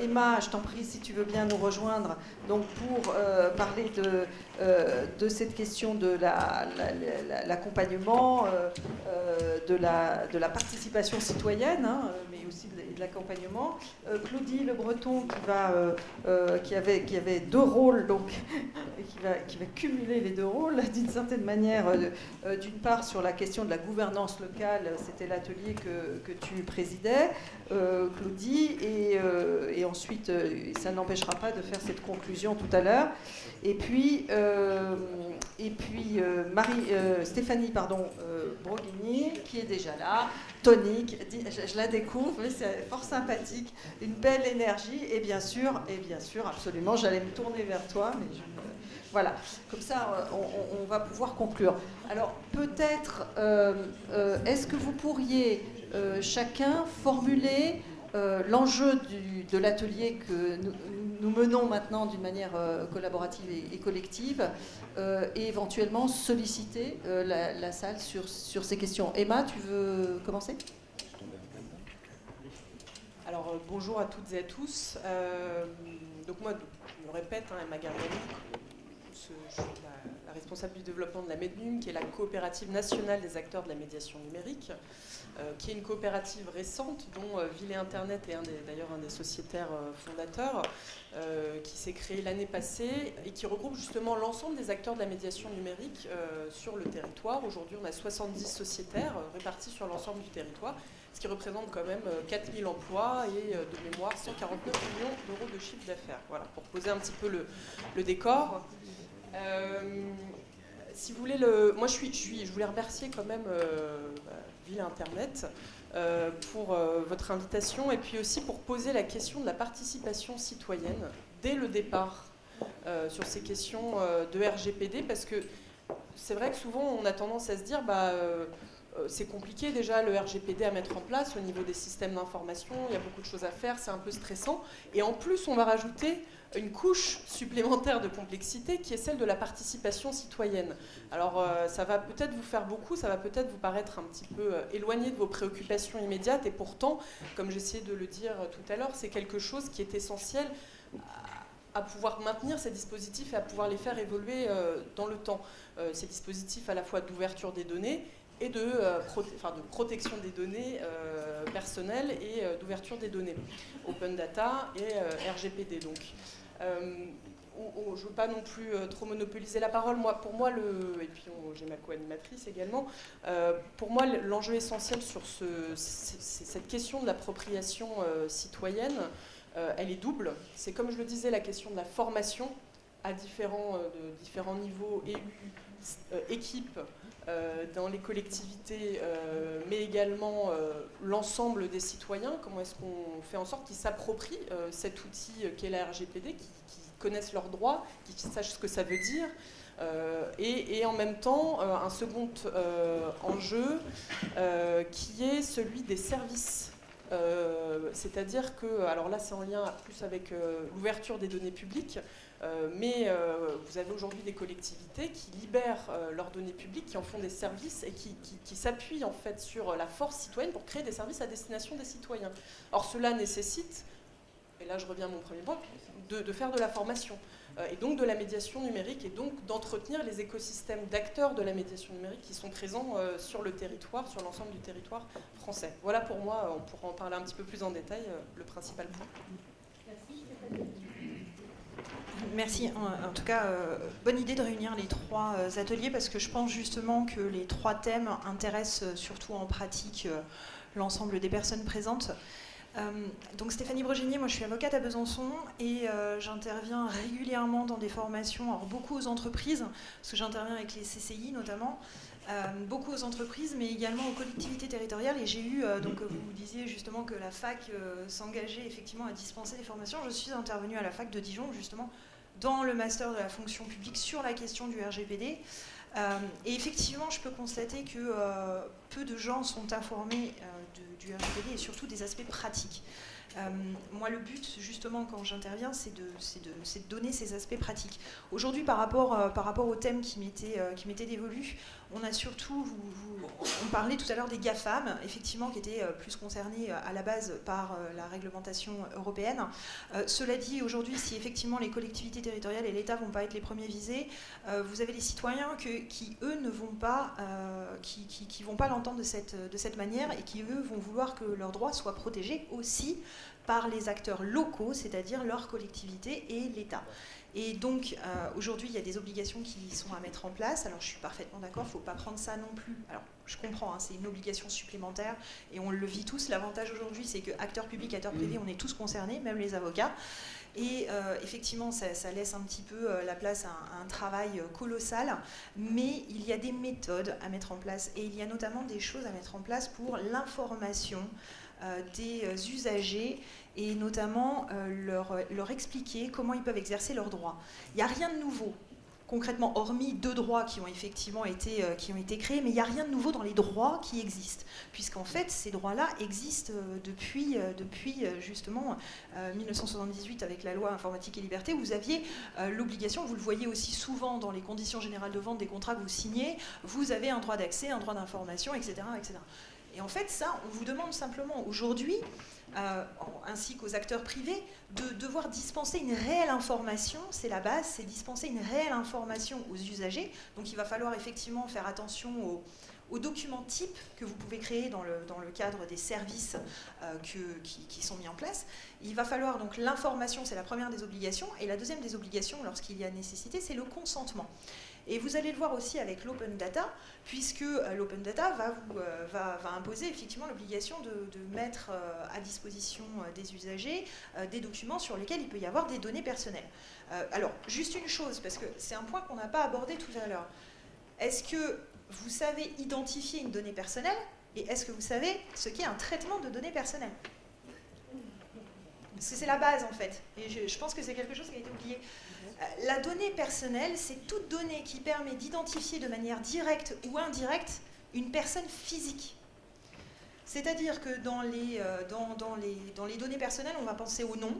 Emma, je t'en prie si tu veux bien nous rejoindre, donc pour parler de, de cette question de l'accompagnement, de, la, participation citoyenne, hein, de l'accompagnement. Claudie Le Breton qui, va, qui, avait, qui avait deux rôles, donc, qui, va, qui va cumuler les deux rôles d'une certaine manière, d'une part sur la question de la gouvernance locale, c'était l'atelier que, que, tu présidais, Claudie, et, et ensuite, ça n'empêchera pas de faire cette conclusion tout à l'heure. Et puis, et puis Marie, Stéphanie pardon, qui est déjà là, tonique, je, la découvre, c'est fort sympathique, une belle énergie, et bien sûr, et bien sûr, absolument, j'allais me tourner vers toi, mais voilà, comme ça, on, va pouvoir conclure. Alors, peut-être, est-ce que vous pourriez chacun formuler l'enjeu de l'atelier que nous, menons maintenant d'une manière collaborative et, collective et éventuellement solliciter la, salle sur, ces questions. Emma, tu veux commencer? Alors, bonjour à toutes et à tous. donc moi, je me répète, hein, Emma Gargani, je suis responsable du développement de la MEDNUM, qui est la coopérative nationale des acteurs de la médiation numérique. Euh, qui est une coopérative récente dont euh, Ville et Internet est d'ailleurs un des sociétaires euh, fondateurs, qui s'est créé l'année passée et qui regroupe justement l'ensemble des acteurs de la médiation numérique sur le territoire. Aujourd'hui, on a 70 sociétaires répartis sur l'ensemble du territoire, ce qui représente quand même 4000 emplois et de mémoire 149 millions d'euros de chiffre d'affaires. Voilà, pour poser un petit peu le, le décor si vous voulez, le, moi je, suis, je, je voulais remercier quand même euh, Ville Internet euh, pour euh, votre invitation et puis aussi pour poser la question de la participation citoyenne dès le départ euh, sur ces questions de RGPD parce que c'est vrai que souvent on a tendance à se dire bah, c'est compliqué déjà le RGPD à mettre en place au niveau des systèmes d'information, il y a beaucoup de choses à faire, c'est un peu stressant. Et en plus on va rajouter une couche supplémentaire de complexité qui est celle de la participation citoyenne. Alors euh, ça va peut-être vous faire beaucoup, ça va peut-être vous paraître un petit peu euh, éloigné de vos préoccupations immédiates et pourtant, comme j'essayais de le dire tout à l'heure, c'est quelque chose qui est essentiel à pouvoir maintenir ces dispositifs et à pouvoir les faire évoluer euh, dans le temps. ces dispositifs à la fois d'ouverture des données et de, protection des données personnelles et d'ouverture des données. Open Data et RGPD donc. Euh, je ne veux pas non plus euh, trop monopoliser la parole. Moi, pour moi, et puis j'ai ma co-animatrice également, euh, pour moi, l'enjeu essentiel sur ce, cette question de l'appropriation citoyenne, elle est double. C'est comme je le disais, la question de la formation à différents, différents niveaux, élus, équipes, dans les collectivités, mais également l'ensemble des citoyens. Comment est-ce qu'on fait en sorte qu'ils s'approprient cet outil qu'est la RGPD, qui, connaissent leurs droits, qui sachent ce que ça veut dire. Euh, et, en même temps, euh, un second euh, enjeu qui est celui des services. C'est-à-dire que, alors là c'est en lien plus avec l'ouverture des données publiques, mais vous avez aujourd'hui des collectivités qui libèrent leurs données publiques, qui en font des services et qui, s'appuient en fait sur la force citoyenne pour créer des services à destination des citoyens. Or cela nécessite, et là je reviens à mon premier point, de, faire de la formation euh, et donc de la médiation numérique et donc d'entretenir les écosystèmes d'acteurs de la médiation numérique qui sont présents euh, sur le territoire, sur l'ensemble du territoire français. Voilà pour moi, on pourra en parler un petit peu plus en détail, euh, le principal point. Merci. En, tout cas, bonne idée de réunir les trois ateliers parce que je pense justement que les trois thèmes intéressent surtout en pratique l'ensemble des personnes présentes. Euh, donc Stéphanie Broginier, moi je suis avocate à Besançon et euh, j'interviens régulièrement dans des formations, alors beaucoup aux entreprises, parce que j'interviens avec les CCI notamment, euh, beaucoup aux entreprises, mais également aux collectivités territoriales. Et j'ai eu, donc vous disiez justement que la fac s'engageait effectivement à dispenser des formations. Je suis intervenue à la fac de Dijon justement dans le master de la fonction publique sur la question du RGPD. et effectivement, je peux constater que peu de gens sont informés du RGPD et surtout des aspects pratiques. Euh, moi, le but, justement, quand j'interviens, c'est de, donner ces aspects pratiques. Aujourd'hui, par, rapport, euh, au thème qui m'était euh, dévolu, On a surtout, on parlait tout à l'heure des GAFAM, effectivement, qui étaient plus concernés à la base par la réglementation européenne. cela dit, aujourd'hui, si effectivement les collectivités territoriales et l'État vont pas être les premiers visés, vous avez les citoyens qui, eux, ne vont pas, qui, pas l'entendre de cette, de cette manière et qui, eux, vont vouloir que leurs droits soient protégés aussi par les acteurs locaux, c'est-à-dire leurs collectivités et l'État. Et donc, euh, aujourd'hui, il y a des obligations qui sont à mettre en place. Alors, je suis parfaitement d'accord, il ne faut pas prendre ça non plus. Alors, je comprends, hein, c'est une obligation supplémentaire et on le vit tous. L'avantage aujourd'hui, c'est que acteurs publics, acteurs privés, on est tous concernés, même les avocats. Et euh, effectivement, ça, laisse un petit peu euh, la place à un, travail colossal, mais il y a des méthodes à mettre en place et il y a notamment des choses à mettre en place pour l'information des usagers et notamment euh, leur, expliquer comment ils peuvent exercer leurs droits. Il n'y a rien de nouveau, concrètement, hormis deux droits qui ont effectivement été, euh, qui ont été créés, mais il n'y a rien de nouveau dans les droits qui existent, puisqu'en fait, ces droits-là existent euh, depuis, depuis justement 1978 avec la loi informatique et liberté, où vous aviez l'obligation, vous le voyez aussi souvent dans les conditions générales de vente des contrats que vous signez, vous avez un droit d'accès, un droit d'information, etc., etc. Et en fait, ça, on vous demande simplement aujourd'hui euh, ainsi qu'aux acteurs privés, de devoir dispenser une réelle information, c'est la base, c'est dispenser une réelle information aux usagers. Donc il va falloir effectivement faire attention aux, documents types que vous pouvez créer dans le, cadre des services euh, qui, qui, sont mis en place. Il va falloir donc l'information, c'est la première des obligations, et la deuxième des obligations, lorsqu'il y a nécessité, c'est le consentement. Et vous allez le voir aussi avec l'open data, puisque euh, l'open data va, vous, euh, va, imposer effectivement l'obligation de, mettre euh, à disposition des usagers des documents sur lesquels il peut y avoir des données personnelles. alors, juste une chose, parce que c'est un point qu'on n'a pas abordé tout à l'heure. Est-ce que vous savez identifier une donnée personnelle et est-ce que vous savez ce qu'est un traitement de données personnelles? Parce que c'est la base en fait. Et je, je pense que c'est quelque chose qui a été oublié. Euh, la donnée personnelle, c'est toute donnée qui permet d'identifier de manière directe ou indirecte une personne physique. C'est-à-dire que dans les, euh, dans les données personnelles, on va penser au nom,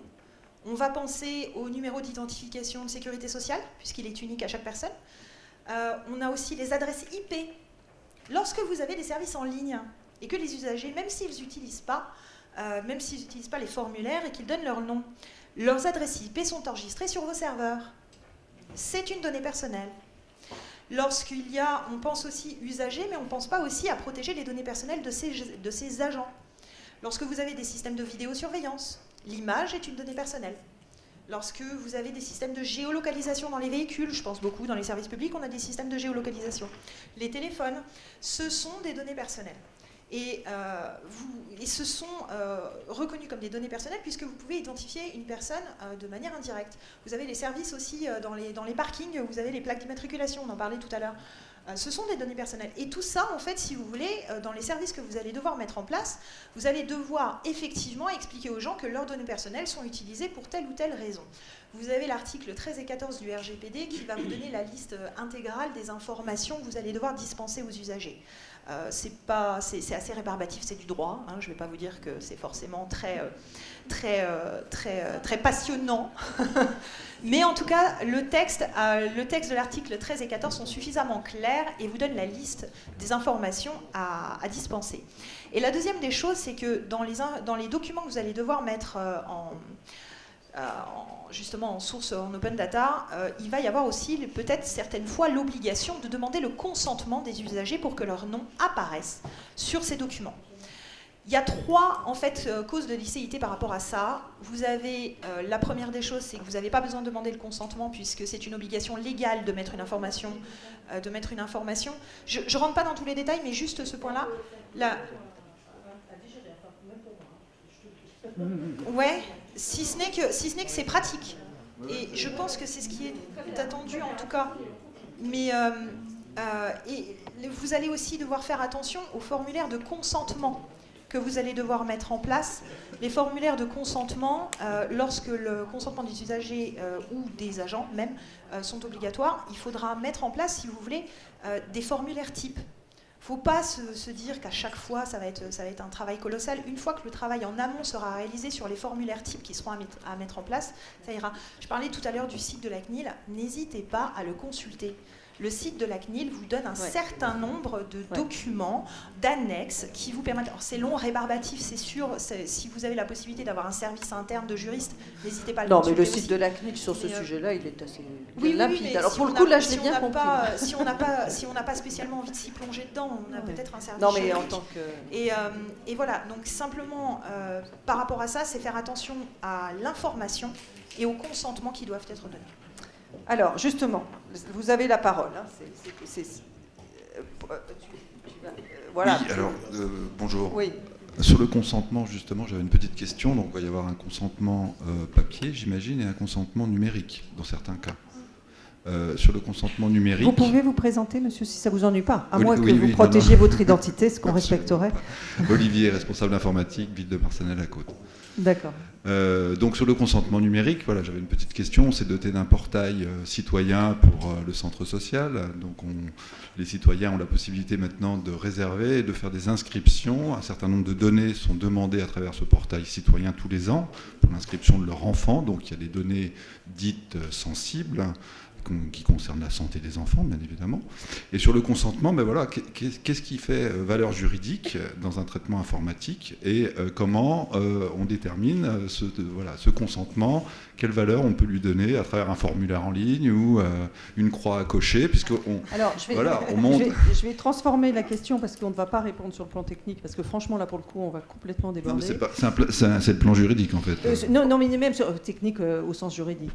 on va penser au numéro d'identification de sécurité sociale, puisqu'il est unique à chaque personne. Euh, on a aussi les adresses IP. Lorsque vous avez des services en ligne et que les usagers, même s'ils n'utilisent pas, même s'ils n'utilisent pas les formulaires et qu'ils donnent leur nom, leurs adresses IP sont enregistrées sur vos serveurs. C'est une donnée personnelle. Lorsqu'il y a, on pense aussi usagers, mais on ne pense pas aussi à protéger les données personnelles de ces, de ces agents. Lorsque vous avez des systèmes de vidéosurveillance, l'image est une donnée personnelle. Lorsque vous avez des systèmes de géolocalisation dans les véhicules, je pense beaucoup dans les services publics, on a des systèmes de géolocalisation. Les téléphones, ce sont des données personnelles. Et, euh, ce sont euh, reconnus comme des données personnelles puisque vous pouvez identifier une personne euh, de manière indirecte. Vous avez les services aussi dans, les, dans les parkings, vous avez les plaques d'immatriculation, on en parlait tout à l'heure. ce sont des données personnelles. Et tout ça, en fait, si vous voulez, dans les services que vous allez devoir mettre en place, vous allez devoir effectivement expliquer aux gens que leurs données personnelles sont utilisées pour telle ou telle raison. Vous avez l'article 13 et 14 du RGPD qui va vous donner la liste intégrale des informations que vous allez devoir dispenser aux usagers. Euh, c'est assez rébarbatif, c'est du droit. Hein, je ne vais pas vous dire que c'est forcément très, euh, très, euh, très, très passionnant. Mais en tout cas, le texte, le texte de l'article 13 et 14 sont suffisamment clairs et vous donnent la liste des informations à, dispenser. Et la deuxième des choses, c'est que dans les, dans les documents que vous allez devoir mettre en euh, justement en source en open data, euh, il va y avoir aussi peut-être certaines fois l'obligation de demander le consentement des usagers pour que leur nom apparaisse sur ces documents. Il y a trois en fait euh, causes de licéité par rapport à ça. Vous avez la première des choses, c'est que vous n'avez pas besoin de demander le consentement puisque c'est une obligation légale de mettre une information. de mettre une information. Je ne rentre pas dans tous les détails, mais juste ce point-là. La... Ouais si ce n'est que, si ce que c'est pratique. Et je pense que c'est ce qui est attendu en tout cas. Mais euh, euh, et vous allez aussi devoir faire attention aux formulaires de consentement que vous allez devoir mettre en place. Les formulaires de consentement, euh, lorsque le consentement des usagers ou des agents même sont obligatoires, il faudra mettre en place, si vous voulez, des formulaires types faut pas se, dire qu'à chaque fois, ça va, être, un travail colossal. Une fois que le travail en amont sera réalisé sur les formulaires types qui seront à mettre en place, ça ira. Je parlais tout à l'heure du site de la CNIL. N'hésitez pas à le consulter. Le site de la CNIL vous donne un certain nombre de documents, d'annexes qui vous permettent. Alors c'est long, rébarbatif, c'est sûr. Si vous avez la possibilité d'avoir un service interne de juriste, n'hésitez pas à le Non, mais le site de la CNIL sur ce euh, sujet-là, il est assez oui, limpide. Alors pour le coup, là, je l'ai bien compris. si on n'a pas, si on n'a pas spécialement envie de s'y plonger dedans, on a peut-être un service. Non, mais en tant que. Et, euh, et voilà. Donc simplement, euh, par rapport à ça, c'est faire attention à l'information et au consentement qui doivent être donnés. Alors, justement, vous avez la parole. voilà. Oui, alors, euh, bonjour. Oui. Sur le consentement, justement, j'avais une petite question. Donc, il va y avoir un consentement euh, papier, j'imagine, et un consentement numérique, dans certains cas. Euh, sur le consentement numérique. Vous pouvez vous présenter, monsieur, si ça vous ennuie pas, à moins que vous protégiez votre identité, ce qu'on respecterait. Olivier, responsable informatique, ville de Marsanel à Côte. D'accord. Euh, donc sur le consentement numérique, voilà, j'avais une petite question. On s'est doté d'un portail euh, citoyen pour euh, le centre social. Donc les citoyens ont la possibilité maintenant de réserver et de faire des inscriptions. Un certain nombre de données sont demandées à travers ce portail citoyen tous les ans pour l'inscription de leur enfant. Donc il y a des données dites sensibles qui concerne la santé des enfants, bien évidemment. Et sur le consentement, ben voilà, qu'est-ce qui fait euh, valeur juridique dans un traitement informatique et euh, comment euh, on détermine ce consentement quelle valeur on peut lui donner à travers un formulaire en ligne ou une croix à cocher, puisque on, Alors, je vais, voilà, on monte... je, vais, transformer la question parce qu'on ne va pas répondre sur le plan technique, parce que franchement, là, pour le coup, on va complètement déborder. C'est le plan juridique, en fait. non, non, mais même sur technique au sens juridique,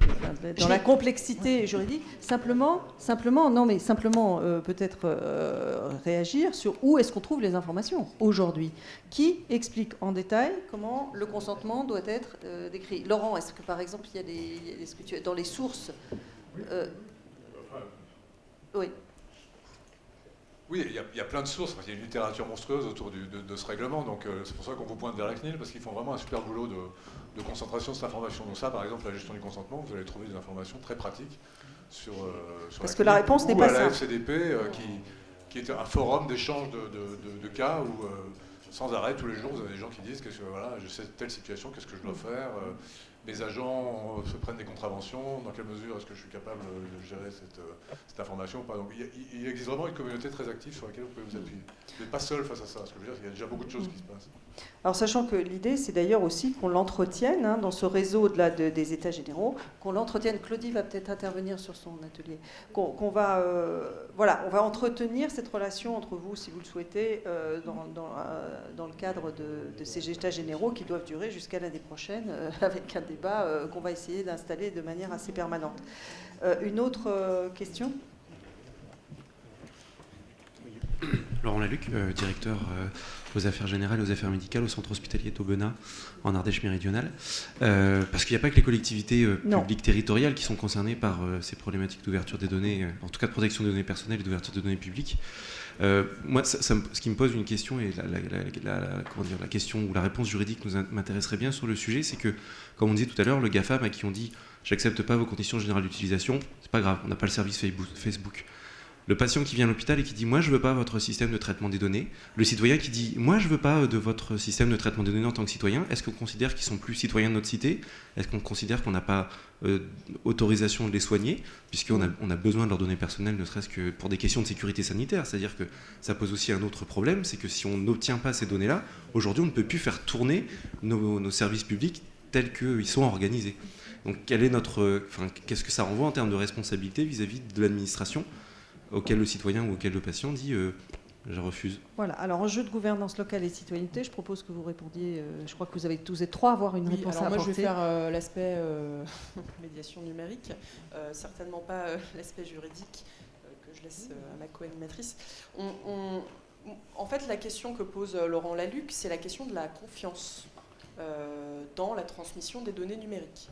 dans la complexité juridique. Simplement, simplement, non, mais simplement euh, peut-être euh, réagir sur où est-ce qu'on trouve les informations aujourd'hui. Qui explique en détail comment le consentement doit être euh, décrit Laurent, est-ce que par exemple il y a des, dans les sources Oui. Oui, il y, a, plein de sources. Il y a une littérature monstrueuse autour de, ce règlement. Donc c'est pour ça qu'on vous pointe vers la CNIL, parce qu'ils font vraiment un super boulot de, de concentration de cette information. Donc ça, par exemple, la gestion du consentement, vous allez trouver des informations très pratiques sur, euh, sur Parce que la réponse n'est pas ça. la FCDP, euh, qui, qui est un forum d'échange de, de, cas où euh, sans arrêt, tous les jours, vous avez des gens qui disent que voilà, je sais telle situation, qu'est-ce que je dois faire mes agents se prennent des contraventions, dans quelle mesure est-ce que je suis capable de gérer cette, cette information il, existe vraiment une communauté très active sur laquelle vous pouvez vous appuyer. Vous n'êtes pas seul face à ça, ce que je veux dire, il y a déjà beaucoup de choses qui se passent. Alors sachant que l'idée, c'est d'ailleurs aussi qu'on l'entretienne hein, dans ce réseau de des États généraux, qu'on l'entretienne. Claudie va peut-être intervenir sur son atelier. Qu'on va, euh, voilà, on va entretenir cette relation entre vous, si vous le souhaitez, euh, dans, euh, dans, le cadre de, de, ces États généraux qui doivent durer jusqu'à l'année prochaine, avec un débat qu'on va essayer d'installer de manière assez permanente. une autre question? Laurent Laluc, directeur aux affaires générales et aux affaires médicales au centre hospitalier d'Aubenas en Ardèche méridionale. Euh, parce qu'il n'y a pas que les collectivités euh, publiques territoriales qui sont concernées par euh, ces problématiques d'ouverture des données, en tout cas de protection des données personnelles et d'ouverture des données publiques. moi, ce qui me pose une question, et la, comment dire, la question ou la réponse juridique nous m'intéresserait bien sur le sujet, c'est que, comme on disait tout à l'heure, le GAFAM à qui on dit j'accepte pas vos conditions générales d'utilisation, c'est pas grave, on n'a pas le service Facebook le patient qui vient à l'hôpital et qui dit moi je veux pas votre système de traitement des données, le citoyen qui dit moi je veux pas de votre système de traitement des données en tant que citoyen, est-ce qu'on considère qu'ils sont plus citoyens de notre cité? Est-ce qu'on considère qu'on n'a pas euh, autorisation de les soigner? Puisqu'on a, on a besoin de leurs données personnelles ne serait-ce que pour des questions de sécurité sanitaire, c'est-à-dire que ça pose aussi un autre problème, c'est que si on n'obtient pas ces données-là, aujourd'hui on ne peut plus faire tourner nos, services publics tels qu'ils sont organisés. Donc quel est notre, qu'est-ce que ça renvoie en termes de responsabilité vis-à-vis -vis de l'administration auquel le citoyen ou auquel le patient dit euh, je refuse. Voilà, alors en jeu de gouvernance locale et citoyenneté, je propose que vous répondiez, euh, je crois que vous avez tous et trois avoir une réponse alors à moi je vais faire euh, l'aspect médiation numérique, certainement pas l'aspect juridique que je laisse à ma co-animatrice. en fait, la question que pose Laurent Laluc, c'est la question de la confiance dans la transmission des données numériques.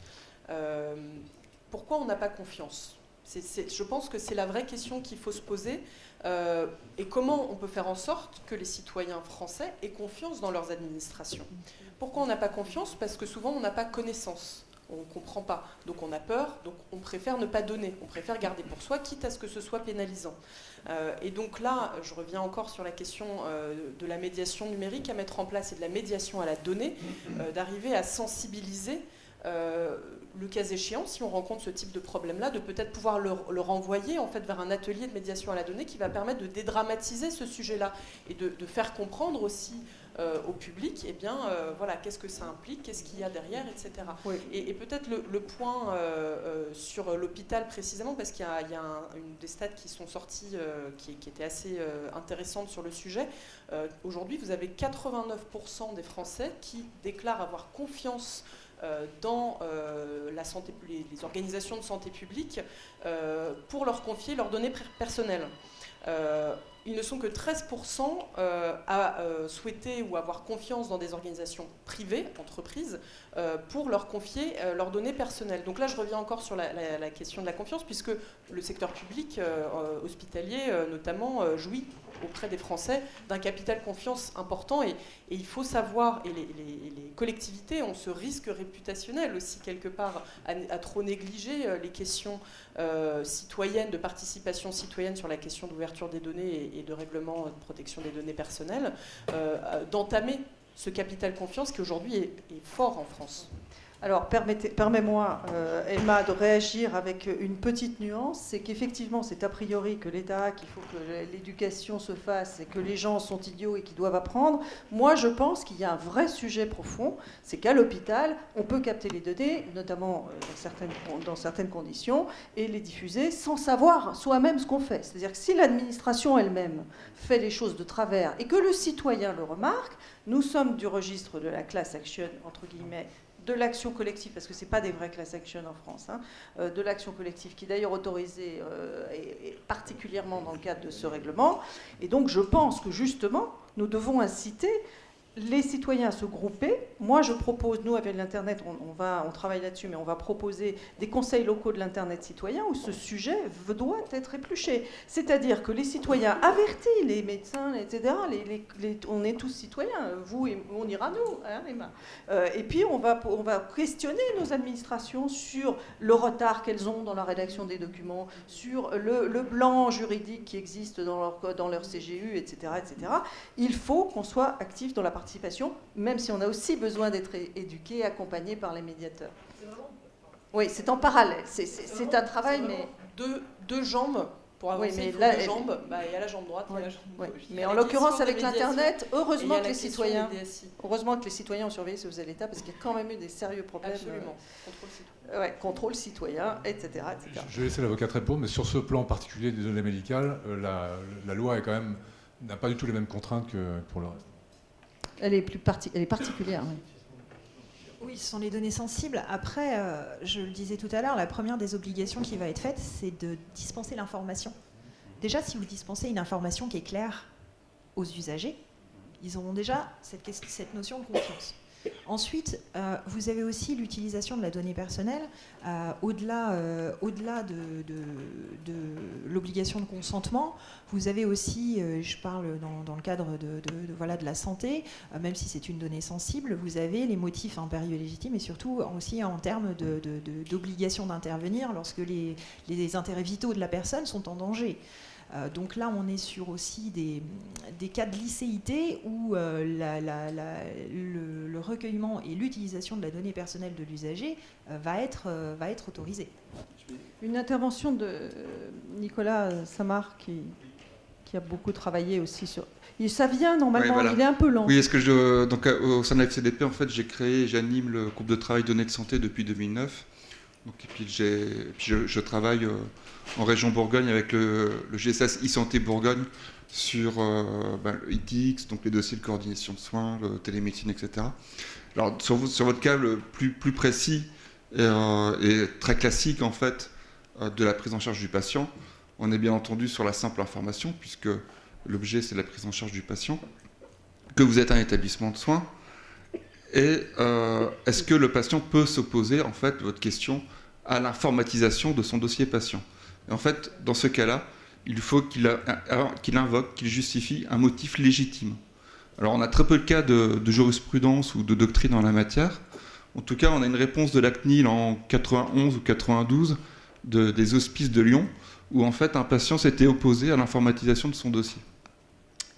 pourquoi on n'a pas confiance? Je pense que c'est la vraie question qu'il faut se poser. Euh, et comment on peut faire en sorte que les citoyens français aient confiance dans leurs administrations? Pourquoi on n'a pas confiance? Parce que souvent on n'a pas connaissance. On ne comprend pas. Donc on a peur, donc on préfère ne pas donner. On préfère garder pour soi, quitte à ce que ce soit pénalisant. Euh, et donc là, je reviens encore sur la question euh, de la médiation numérique à mettre en place et de la médiation à la donnée, d'arriver à sensibiliser le cas échéant, si on rencontre ce type de problème-là, de peut-être pouvoir le, renvoyer en fait vers un atelier de médiation à la donnée qui va permettre de dédramatiser ce sujet-là et de, faire comprendre aussi euh, au public, eh bien, euh, voilà, qu'est-ce que ça implique, qu'est-ce qu'il y a derrière, etc. Et, peut-être le, point euh, sur l'hôpital précisément, parce qu'il y a, une des stats qui sont sorties qui, qui, était assez intéressante sur le sujet. Aujourd'hui, vous avez 89% des Français qui déclarent avoir confiance dans euh, la santé, les, organisations de santé publique euh, pour leur confier leurs données personnelles. Ils ne sont que 13% à souhaiter ou avoir confiance dans des organisations privées, entreprises, pour leur confier leurs données personnelles. Donc là, je reviens encore sur la, question de la confiance, puisque le secteur public hospitalier, notamment, jouit auprès des Français d'un capital confiance important et, il faut savoir, et les, collectivités ont ce risque réputationnel aussi quelque part à, trop négliger euh, les questions euh, citoyennes, de participation citoyenne sur la question d'ouverture des données et, de règlement de protection des données personnelles, euh, d'entamer ce capital confiance qui aujourd'hui est fort en France. Alors, permets-moi, euh, Emma, de réagir avec une petite nuance. C'est qu'effectivement, c'est a priori que l'État, qu'il faut que l'éducation se fasse et que les gens sont idiots et qu'ils doivent apprendre. Moi, je pense qu'il y a un vrai sujet profond. C'est qu'à l'hôpital, on peut capter les données, notamment euh, dans certaines, dans certaines conditions, et les diffuser sans savoir soi-même ce qu'on fait. C'est-à-dire que si l'administration elle-même fait les choses de travers et que le citoyen le remarque, nous sommes du registre de la class action, entre guillemets, de l'action collective, parce que ce n'est pas des vrais class action en France, hein, euh, de l'action collective, qui est d'ailleurs autorisée, euh, particulièrement dans le cadre de ce règlement. Et donc je pense que justement, nous devons inciter les citoyens se grouper. Moi, je propose, nous, avec l'Internet, on, va, on travaille là-dessus, mais on va proposer des conseils locaux de l'Internet citoyen où ce sujet doit être épluché. C'est-à-dire que les citoyens avertis, les médecins, etc., on est tous citoyens, vous et on ira nous, hein, euh, et puis, on va, on va questionner nos administrations sur le retard qu'elles ont dans la rédaction des documents, sur le, blanc juridique qui existe dans leur, dans leur CGU, etc., etc. Il faut qu'on soit actif dans la partie même si on a aussi besoin d'être éduqué, accompagné par les médiateurs. Oui, c'est en parallèle. C'est un travail, mais... Deux, deux jambes pour avancer, oui, mais il deux jambes. Bah, il y a la jambe droite, et la jambe gauche. Mais en l'occurrence, avec l'Internet, heureusement que les citoyens, heureusement que les citoyens ont surveillé ce que faisait l'État, parce qu'il y a quand même eu des sérieux problèmes. Absolument. Euh, contrôle citoyen. Ouais, contrôle citoyen, etc., etc. Je vais laisser l'avocat répondre, mais sur ce plan particulier des données médicales, euh, la, la loi est quand même n'a pas du tout les mêmes contraintes que pour le reste. Elle est, plus elle est particulière, oui. Oui, ce sont les données sensibles. Après, euh, je le disais tout à l'heure, la première des obligations qui va être faite, c'est de dispenser l'information. Déjà, si vous dispensez une information qui est claire aux usagers, ils auront déjà cette, cette notion de confiance. Ensuite, euh, vous avez aussi l'utilisation de la donnée personnelle euh, au-delà euh, de, l'obligation de consentement. Vous avez aussi, je parle dans, le cadre de, la santé, même si c'est une donnée sensible, vous avez les motifs impérieux légitimes et surtout aussi en termes d'obligation d'intervenir lorsque les intérêts vitaux de la personne sont en danger. Euh, donc là, on est sur aussi des, cas de licéité où euh, le, recueillement et l'utilisation de la donnée personnelle de l'usager euh, va, être, va être autorisé. Une intervention de Nicolas Samar qui, qui a beaucoup travaillé aussi sur. Ça vient normalement, il est un peu lent. Oui, est-ce que je. Donc, au sein de la FCDP, en fait, j'ai créé, j'anime le groupe de travail données de santé depuis 2009. Donc, et puis, je, je, travaille en région Bourgogne avec le, GSS e-santé Bourgogne sur euh, ben, le ITX, donc les dossiers de coordination de soins, le télémédecine, etc. Alors sur, votre cas le plus, précis et, euh, très classique en fait euh, de la prise en charge du patient, on est bien entendu sur la simple information puisque l'objet c'est la prise en charge du patient, que vous êtes un établissement de soins et est-ce que le patient peut s'opposer en fait votre question à l'informatisation de son dossier patient? En fait, dans ce cas-là, il faut qu'il invoque, qu'il justifie un motif légitime. Alors on a très peu de cas de, jurisprudence ou de doctrine en la matière. En tout cas, on a une réponse de la CNIL en 91 ou 92 des hospices de Lyon, où en fait un patient s'était opposé à l'informatisation de son dossier.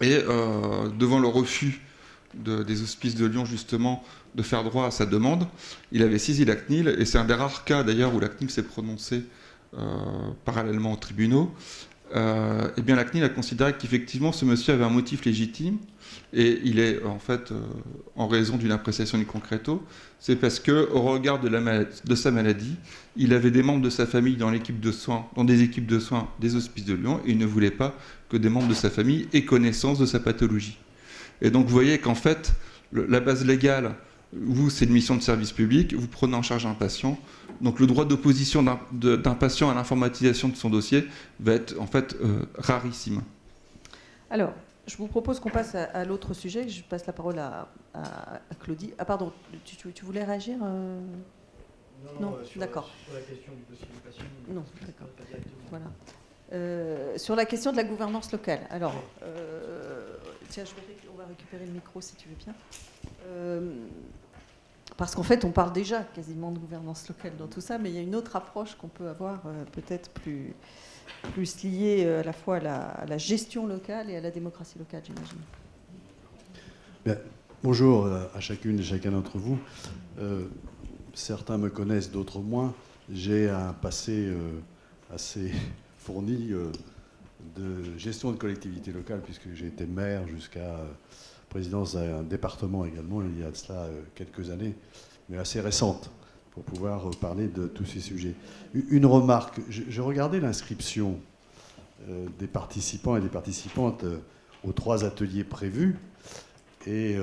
Et euh, devant le refus des hospices de Lyon, justement, de faire droit à sa demande. Il avait saisi la CNIL, et c'est un des rares cas d'ailleurs où la CNIL s'est prononcée parallèlement aux tribunaux. Euh, eh la CNIL a considéré qu'effectivement, ce monsieur avait un motif légitime, et il est en fait, euh, en raison d'une appréciation du concreto, c'est parce que, au regard de, sa maladie, il avait des membres de sa famille dans l'équipe de soins, dans des équipes de soins des hospices de Lyon, et il ne voulait pas que des membres de sa famille aient connaissance de sa pathologie. Et donc, vous voyez qu'en fait, la base légale vous, c'est une mission de service public, vous prenez en charge un patient. Donc le droit d'opposition d'un patient à l'informatisation de son dossier va être en fait euh, rarissime. Alors, je vous propose qu'on passe à, l'autre sujet. Je passe la parole à, Claudie. Ah pardon, tu, voulais réagir euh Non, non, euh, d'accord. Sur la question du dossier du patient. Non, d'accord. Voilà. sur la question de la gouvernance locale. Alors, tiens, on va récupérer le micro si tu veux bien. Parce qu'en fait, on parle déjà quasiment de gouvernance locale dans tout ça, mais il y a une autre approche qu'on peut avoir euh, peut-être plus, plus liée euh, à la fois à la, gestion locale et à la démocratie locale, j'imagine. bonjour euh, à chacune et chacun d'entre vous. certains me connaissent, d'autres moins. J'ai un passé assez fourni de gestion de collectivité locale, puisque j'ai été maire jusqu'à présidence d'un département également, il y a de cela euh, quelques années, mais assez récente, pour pouvoir euh, parler de tous ces sujets. Une remarque, je, regardais l'inscription euh, des participants et des participantes aux trois ateliers prévus, et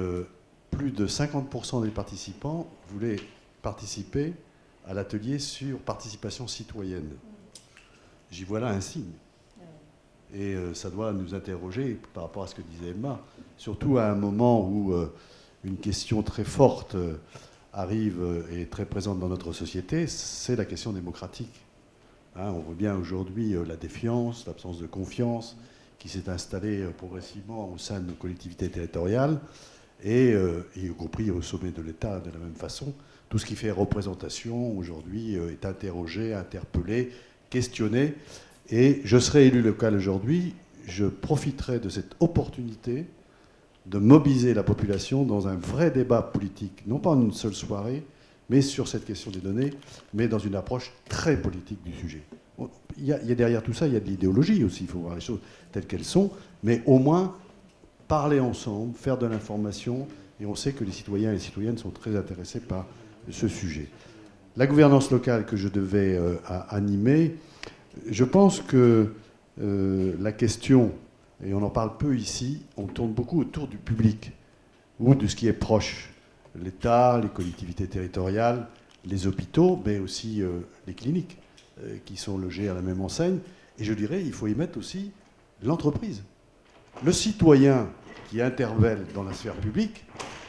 plus de 50% des participants voulaient participer à l'atelier sur participation citoyenne. J'y vois là un signe. Et ça doit nous interroger par rapport à ce que disait Emma surtout à un moment où euh, une question très forte euh, arrive et est très présente dans notre société, c'est la question démocratique. Hein, on voit bien aujourd'hui euh, la défiance, l'absence de confiance qui s'est installée progressivement au sein de nos collectivités territoriales et, y compris au sommet de l'État de la même façon. Tout ce qui fait représentation aujourd'hui est interrogé, interpellé, questionné. Et je serai élu local aujourd'hui, je profiterai de cette opportunité de mobiliser la population dans un vrai débat politique, non pas en une seule soirée, mais sur cette question des données, mais dans une approche très politique du sujet. Il y, a, derrière tout ça, il y a de l'idéologie aussi, il faut voir les choses telles qu'elles sont, mais au moins parler ensemble, faire de l'information, et on sait que les citoyens et les citoyennes sont très intéressés par ce sujet. La gouvernance locale que je devais euh, animer, je pense que euh, la question et on en parle peu ici, on tourne beaucoup autour du public ou de ce qui est proche. L'État, les collectivités territoriales, les hôpitaux, mais aussi euh, les cliniques euh, qui sont logées à la même enseigne. Et je dirais, il faut y mettre aussi l'entreprise. Le citoyen qui intervelle dans la sphère publique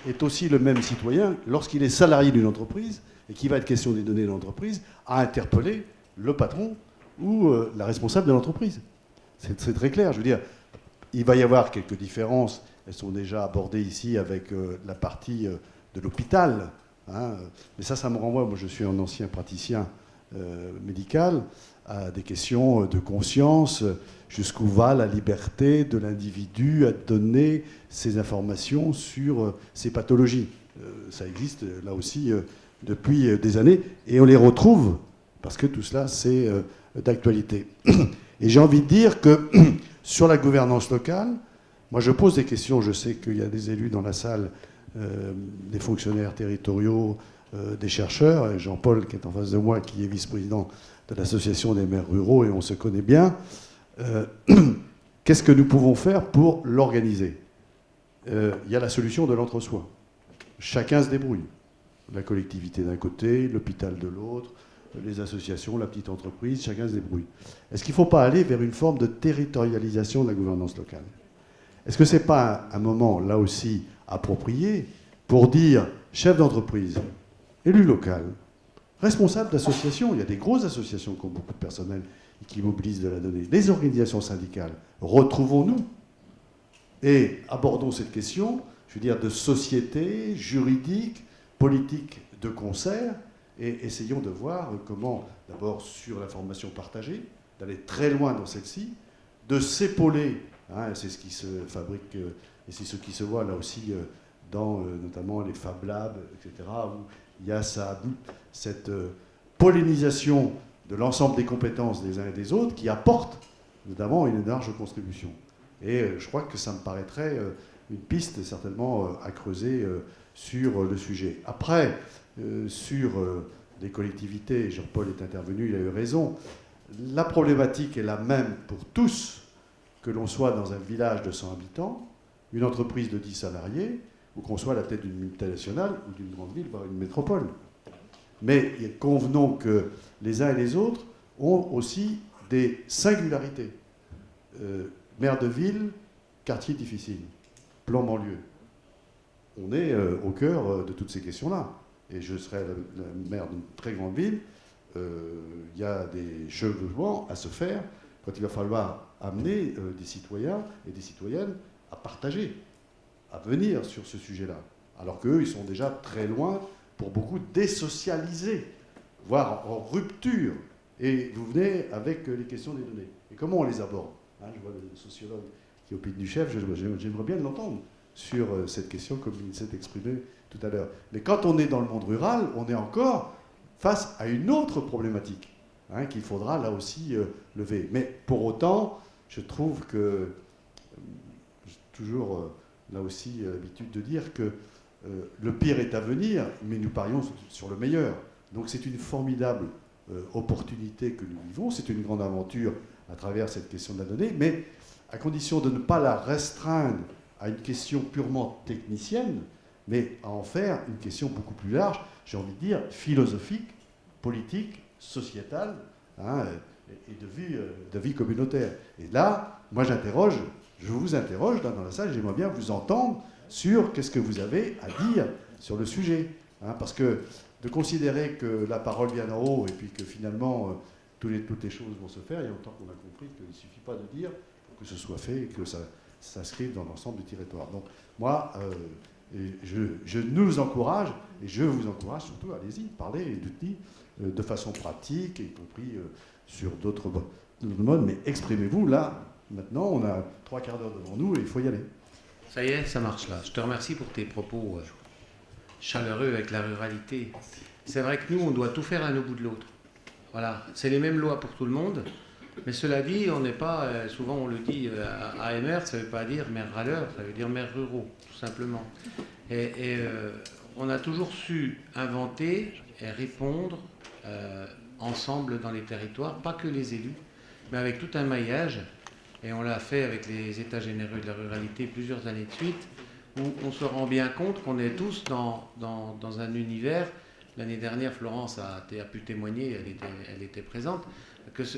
est aussi le même citoyen lorsqu'il est salarié d'une entreprise et qui va être question des données de l'entreprise à interpeller le patron ou euh, la responsable de l'entreprise. C'est très clair. Je veux dire, il va y avoir quelques différences. Elles sont déjà abordées ici avec euh, la partie euh, de l'hôpital. Hein. Mais ça, ça me renvoie, moi je suis un ancien praticien médical, à des questions de conscience, jusqu'où va la liberté de l'individu à donner ses informations sur ses pathologies. ça existe là aussi depuis des années, et on les retrouve, parce que tout cela, c'est d'actualité. Et j'ai envie de dire que Sur la gouvernance locale, moi je pose des questions, je sais qu'il y a des élus dans la salle, euh, des fonctionnaires territoriaux, euh, des chercheurs, Jean-Paul qui est en face de moi, qui est vice-président de l'association des maires ruraux, et on se connaît bien. Euh, qu'est-ce que nous pouvons faire pour l'organiser? Il y a la solution de l'entre-soi. Chacun se débrouille. La collectivité d'un côté, l'hôpital de l'autre, les associations, la petite entreprise, chacun se débrouille. Est-ce qu'il ne faut pas aller vers une forme de territorialisation de la gouvernance locale? Est-ce que ce n'est pas un moment, là aussi, approprié pour dire chef d'entreprise, élu local, responsable d'associations, il y a des grosses associations qui ont beaucoup de personnel et qui mobilisent de la donnée, les organisations syndicales, retrouvons-nous et abordons cette question, je veux dire, de société, juridique, politique de concert, et essayons de voir comment, d'abord sur l'information partagée, d'aller très loin dans celle-ci, de s'épauler, hein, c'est ce qui se fabrique euh, et c'est ce qui se voit là aussi euh, dans notamment les Fab Labs, etc., où il y a cette pollinisation de l'ensemble des compétences des uns et des autres qui apporte notamment une large contribution. Et je crois que ça me paraîtrait une piste certainement à creuser sur le sujet. Après, sur les collectivités, Jean-Paul est intervenu, il a eu raison, la problématique est la même pour tous, que l'on soit dans un village de 100 habitants, une entreprise de 10 salariés, ou qu'on soit à la tête d'une multinationale ou d'une grande ville, voire une métropole. Mais convenons que les uns et les autres ont aussi des singularités. Euh, maire de ville, quartier difficile, plan banlieue. On est euh, au cœur euh, de toutes ces questions-là. Et je serai le maire d'une très grande ville, il y a des chevauchements à se faire quand il va falloir amener des citoyens et des citoyennes à partager, à venir sur ce sujet-là. Alors qu'eux, ils sont déjà très loin, pour beaucoup, désocialisés, voire en rupture. Et vous venez avec les questions des données. Et comment on les aborde? Hein, Je vois le sociologue qui opine du chef, j'aimerais bien l'entendre sur euh, cette question comme il s'est exprimé tout à l'heure. Mais quand on est dans le monde rural, on est encore face à une autre problématique hein, qu'il faudra là aussi euh, lever. Mais pour autant, je trouve que toujours euh, là aussi euh, l'habitude de dire que euh, le pire est à venir, mais nous parions sur le meilleur. Donc c'est une formidable opportunité que nous vivons, c'est une grande aventure à travers cette question de la donnée, mais à condition de ne pas la restreindre à une question purement technicienne, mais à en faire une question beaucoup plus large, j'ai envie de dire philosophique, politique, sociétale, hein, et de vie, de vie communautaire. Et là, moi j'interroge je vous interroge dans la salle, j'aimerais bien vous entendre sur qu'est-ce que vous avez à dire sur le sujet. Hein, parce que de considérer que la parole vient d'en haut et puis que finalement euh, toutes, les, toutes, les, choses vont se faire, il y a longtemps qu'on a compris qu'il ne suffit pas de dire pour que ce soit fait et que ça s'inscrive dans l'ensemble du territoire. Donc moi, euh, je, je, nous encourage, et je vous encourage surtout, allez-y, parlez d'outils euh, de façon pratique, y compris sur d'autres modes, mais exprimez-vous là, Maintenant, on a trois quarts d'heure devant nous et il faut y aller. Ça y est, ça marche là. Je te remercie pour tes propos euh, chaleureux avec la ruralité. C'est vrai que nous, on doit tout faire à au bout de l'autre. Voilà, c'est les mêmes lois pour tout le monde. Mais cela dit, on n'est pas, euh, souvent on le dit, euh, AMR, ça ne veut pas dire maire râleur, ça veut dire maire ruraux, tout simplement. Et, on a toujours su inventer et répondre ensemble dans les territoires, pas que les élus, mais avec tout un maillage et on l'a fait avec les États généraux de la ruralité plusieurs années de suite, où on se rend bien compte qu'on est tous dans, dans, un univers. L'année dernière, Florence a, a, pu témoigner, elle était, elle était présente,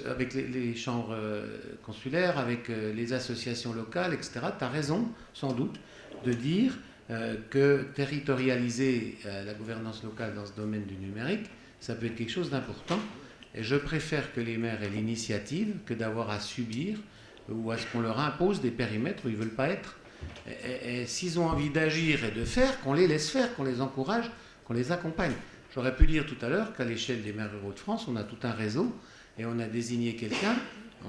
avec les, chambres euh, consulaires, avec euh, les associations locales, etc. Tu as raison, sans doute, de dire euh, que territorialiser la gouvernance locale dans ce domaine du numérique, ça peut être quelque chose d'important. Et je préfère que les maires aient l'initiative que d'avoir à subir ou est-ce qu'on leur impose des périmètres où ils ne veulent pas être Et, s'ils ont envie d'agir et de faire, qu'on les laisse faire, qu'on les encourage, qu'on les accompagne. J'aurais pu dire tout à l'heure qu'à l'échelle des maires ruraux de France, on a tout un réseau et on a désigné quelqu'un,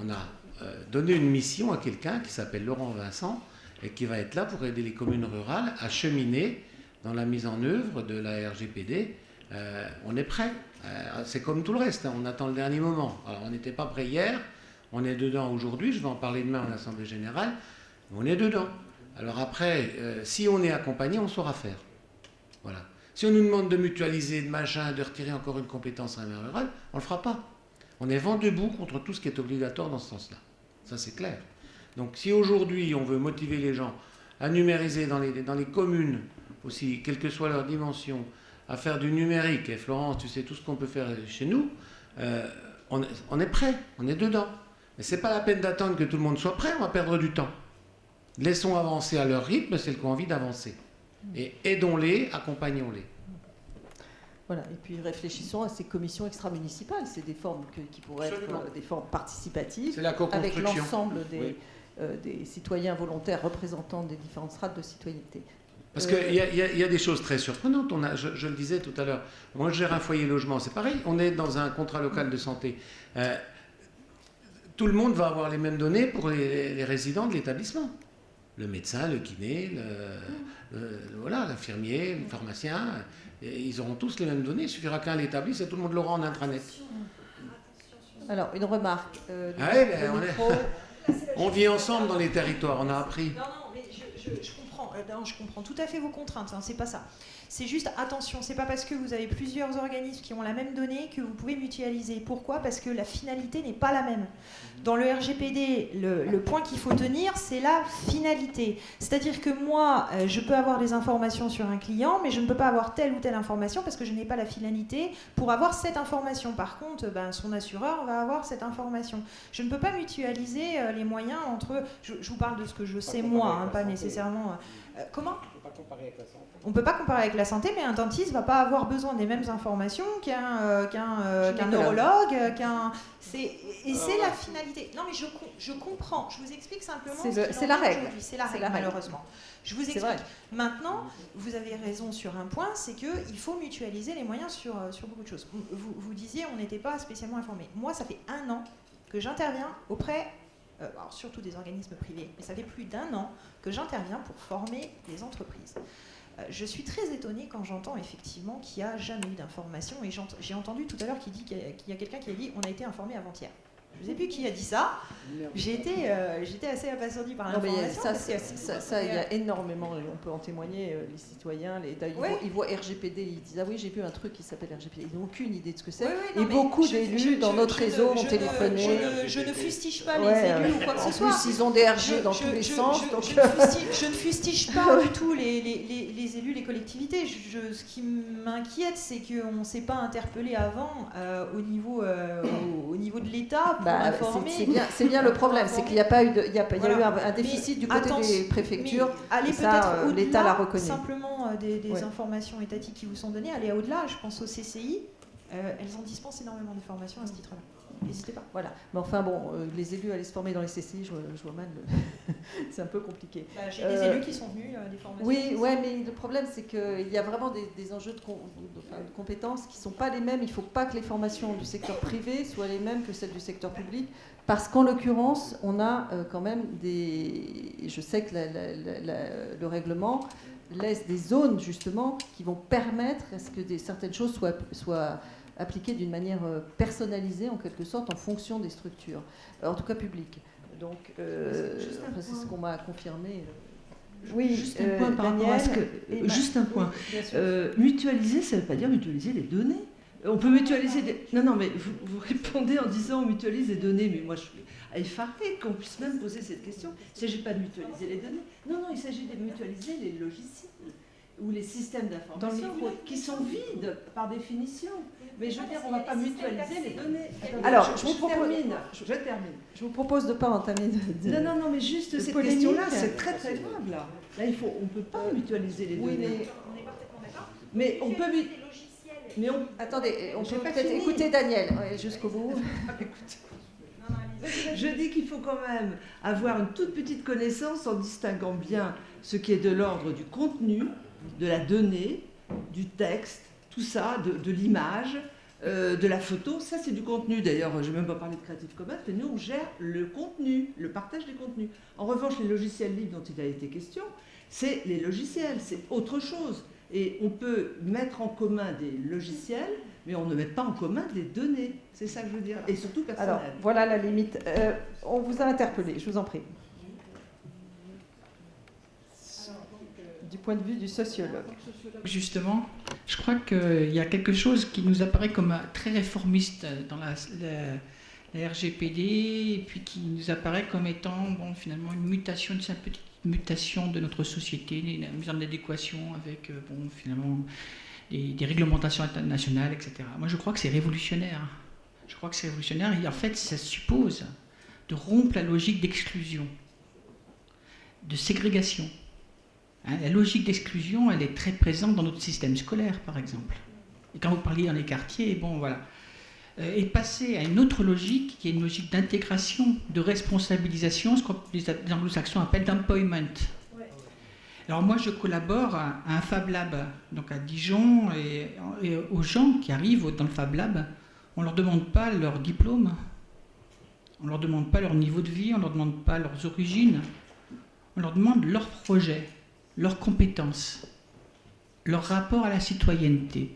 on a euh, donné une mission à quelqu'un qui s'appelle Laurent Vincent et qui va être là pour aider les communes rurales à cheminer dans la mise en œuvre de la RGPD. Euh, on est prêt. Euh, c'est comme tout le reste, hein. on attend le dernier moment. Alors on n'était pas prêt hier, on est dedans aujourd'hui, je vais en parler demain en Assemblée Générale, on est dedans. Alors après, si on est accompagné, on saura faire. Voilà. Si on nous demande de mutualiser, de machin, de retirer encore une compétence à un rural, on ne le fera pas. On est vent debout contre tout ce qui est obligatoire dans ce sens-là. Ça, c'est clair. Donc si aujourd'hui, on veut motiver les gens à numériser dans les, communes aussi, quelle que soit leur dimension, à faire du numérique, et Florence, tu sais tout ce qu'on peut faire chez nous, euh, on est prêt, on est dedans. Mais ce n'est pas la peine d'attendre que tout le monde soit prêt, on va perdre du temps. Laissons avancer à leur rythme, celles qui ont envie d'avancer. Et aidons-les, accompagnons-les. Voilà, et puis réfléchissons à ces commissions extra-municipales. C'est des formes qui pourraient être euh, des formes participatives, avec l'ensemble euh, des, citoyens volontaires représentants des différentes strates de citoyenneté. Parce qu'il y, y, a des choses très surprenantes. On a, je, le disais tout à l'heure, moi je gère un foyer logement, c'est pareil. On est dans un contrat local de santé. Euh, tout le monde va avoir les mêmes données pour les, résidents de l'établissement. le médecin, le kiné, voilà, l'infirmier, le pharmacien. Ils auront tous les mêmes données. Il suffira qu'un l'établisse et tout le monde l'aura en intranet. Alors, une remarque. Euh, ah ben, on, vit ensemble dans les territoires, on a appris. Non, non, mais je, comprends, euh, je comprends tout à fait vos contraintes, hein, c'est pas ça. C'est juste attention, c'est pas parce que vous avez plusieurs organismes qui ont la même donnée que vous pouvez mutualiser. Pourquoi? Parce que la finalité n'est pas la même. Dans le RGPD, le, point qu'il faut tenir, c'est la finalité. C'est-à-dire que moi, euh, je peux avoir des informations sur un client, mais je ne peux pas avoir telle ou telle information parce que je n'ai pas la finalité pour avoir cette information. Par contre, ben, son assureur va avoir cette information. Je ne peux pas mutualiser euh, les moyens entre. Je, vous parle de ce que je sais moi, hein, pas nécessairement. Euh, comment? On ne peut pas comparer avec la santé, mais un dentiste ne va pas avoir besoin des mêmes informations qu'un euh, euh, neurologue, qu'un. Et c'est la finalité. Non, mais je, je, comprends. Je vous explique simplement. C'est la règle. C'est la règle, malheureusement. Je vous explique. Maintenant, vous avez raison sur un point, c'est qu'il faut mutualiser les moyens sur, euh, sur beaucoup de choses. Vous, vous disiez, on n'était pas spécialement informé. Moi, ça fait un an que j'interviens auprès surtout des organismes privés, mais ça fait plus d'un an que j'interviens pour former les entreprises. Euh, je suis très étonnée quand j'entends effectivement qu'il n'y a jamais eu d'information. Et j'ai entendu tout à l'heure qu'il y a quelqu'un qui a dit on a été informé avant-hier. Je ne sais plus qui a dit ça. J'ai été, euh, j'étais assez abasourdie par l'information. Ça, ça, ça, il y a énormément, on peut en témoigner, euh, les citoyens, les, ils, voient, RGPD, ils disent Ah oui, j'ai vu un truc qui s'appelle RGPD. Ils n'ont aucune idée de ce que c'est. et beaucoup d'élus dans notre réseau ont téléphoné. Je, ne, fustige pas les élus ou quoi que ce soit. En plus, ils ont des RG dans tous les sens. Je, ne fustige pas du tout les, les, élus, les collectivités. ce qui m'inquiète, c'est qu'on ne s'est pas interpellé avant euh, au, niveau, au, niveau de l'État bah, c'est bien, le problème, c'est qu'il n'y a pas eu, il y a, eu un, déficit du côté des préfectures. Allez peut-être euh, l'État l'a reconnu. Simplement euh, des, informations étatiques qui vous sont données, allez au-delà. Je pense au CCI, euh, elles en dispensent énormément d'informations à ce titre-là. N'hésitez pas. Voilà. Mais enfin, bon, euh, les élus allaient se former dans les CCI, je, vois mal. c'est un peu compliqué. Bah, J'ai des élus qui sont venus euh, des formations. Oui, ouais, mais le problème, c'est qu'il y a vraiment des, enjeux de, compétences qui ne sont pas les mêmes. Il ne faut pas que les formations du secteur privé soient les mêmes que celles du secteur public. Parce qu'en l'occurrence, on a euh, quand même des. Je sais que le règlement laisse des zones, justement, qui vont permettre à ce que des, certaines choses soient. soient appliqué d'une manière euh, personnalisée, en quelque sorte, en fonction des structures, euh, en tout cas publiques. Donc, euh, c'est ce qu'on m'a confirmé. Oui, juste un point par rapport à ce que. juste un point. mutualiser, ça ne veut pas dire mutualiser les données. On peut mutualiser des. Non, non, mais vous, vous, répondez en disant on mutualise les données, mais moi je suis effarée qu'on puisse même poser cette question. Il ne s'agit pas de mutualiser les données. Non, non, il s'agit de mutualiser les logiciels ou les systèmes d'information qui sont vides par définition. Mais je veux dire, on ne va pas mutualiser les données. Alors, je, vous propose, termine, je, termine. Je vous propose de ne pas entamer de, Non, non, non, mais juste cette question-là, c'est très très grave. Là, là il faut, on ne peut pas mutualiser les données. Mais... On est parfaitement d'accord. Mais on peut... Mais on... Attendez, on peut peut-être écouter Daniel jusqu'au bout. Je dis qu'il faut quand même avoir une toute petite connaissance en distinguant bien ce qui est de l'ordre du contenu, de la donnée, du texte, tout ça, de, l'image, euh, de la photo, ça c'est du contenu. D'ailleurs, je ne vais même pas parler de Creative Commons, mais nous on gère le contenu, le partage des contenus. En revanche, les logiciels libres dont il a été question, c'est les logiciels, c'est autre chose. Et on peut mettre en commun des logiciels, mais on ne met pas en commun des données. C'est ça que je veux dire. Et surtout personnel. Alors, voilà la limite. Euh, on vous a interpellé, je vous en prie. Du point de vue du sociologue. Justement, je crois qu'il y a quelque chose qui nous apparaît comme très réformiste dans la, RGPD, et puis qui nous apparaît comme étant finalement une mutation, une petite mutation de notre société, une mise en adéquation avec euh, bon, finalement des, des, réglementations internationales, etc. Moi, je crois que c'est révolutionnaire. Je crois que c'est révolutionnaire et en fait, ça suppose de rompre la logique d'exclusion, de ségrégation. Hein, la logique d'exclusion, elle est très présente dans notre système scolaire, par exemple. Et quand vous parliez dans les quartiers, bon, voilà. Euh, et passer à une autre logique, qui est une logique d'intégration, de responsabilisation, ce que les anglo-saxons appellent d'employment. Alors moi, je collabore à, un Fab Lab, donc à Dijon, et, et, aux gens qui arrivent dans le Fab Lab, on ne leur demande pas leur diplôme, on ne leur demande pas leur niveau de vie, on ne leur demande pas leurs origines, on on leur demande leur projet, leurs compétences, leur rapport à la citoyenneté.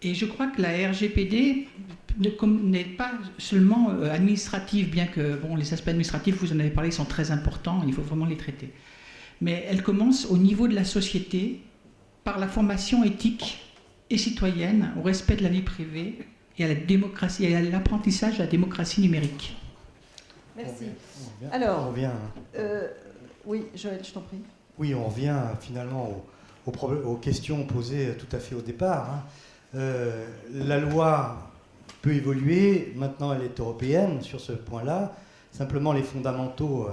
Et je crois que la RGPD n'est pas seulement euh, administrative, bien que bon, les aspects administratifs, vous en avez parlé, sont très importants, il faut vraiment les traiter. Mais elle commence au niveau de la société par la formation éthique et citoyenne, au respect de la vie privée et à la démocratie, et à l'apprentissage de la démocratie numérique. Merci. Alors, on revient, euh, oui, Joël, je t'en prie. Oui, on revient finalement aux, questions posées tout à fait au départ. Hein. Euh, la loi peut évoluer, maintenant elle est européenne sur ce point-là. Simplement les fondamentaux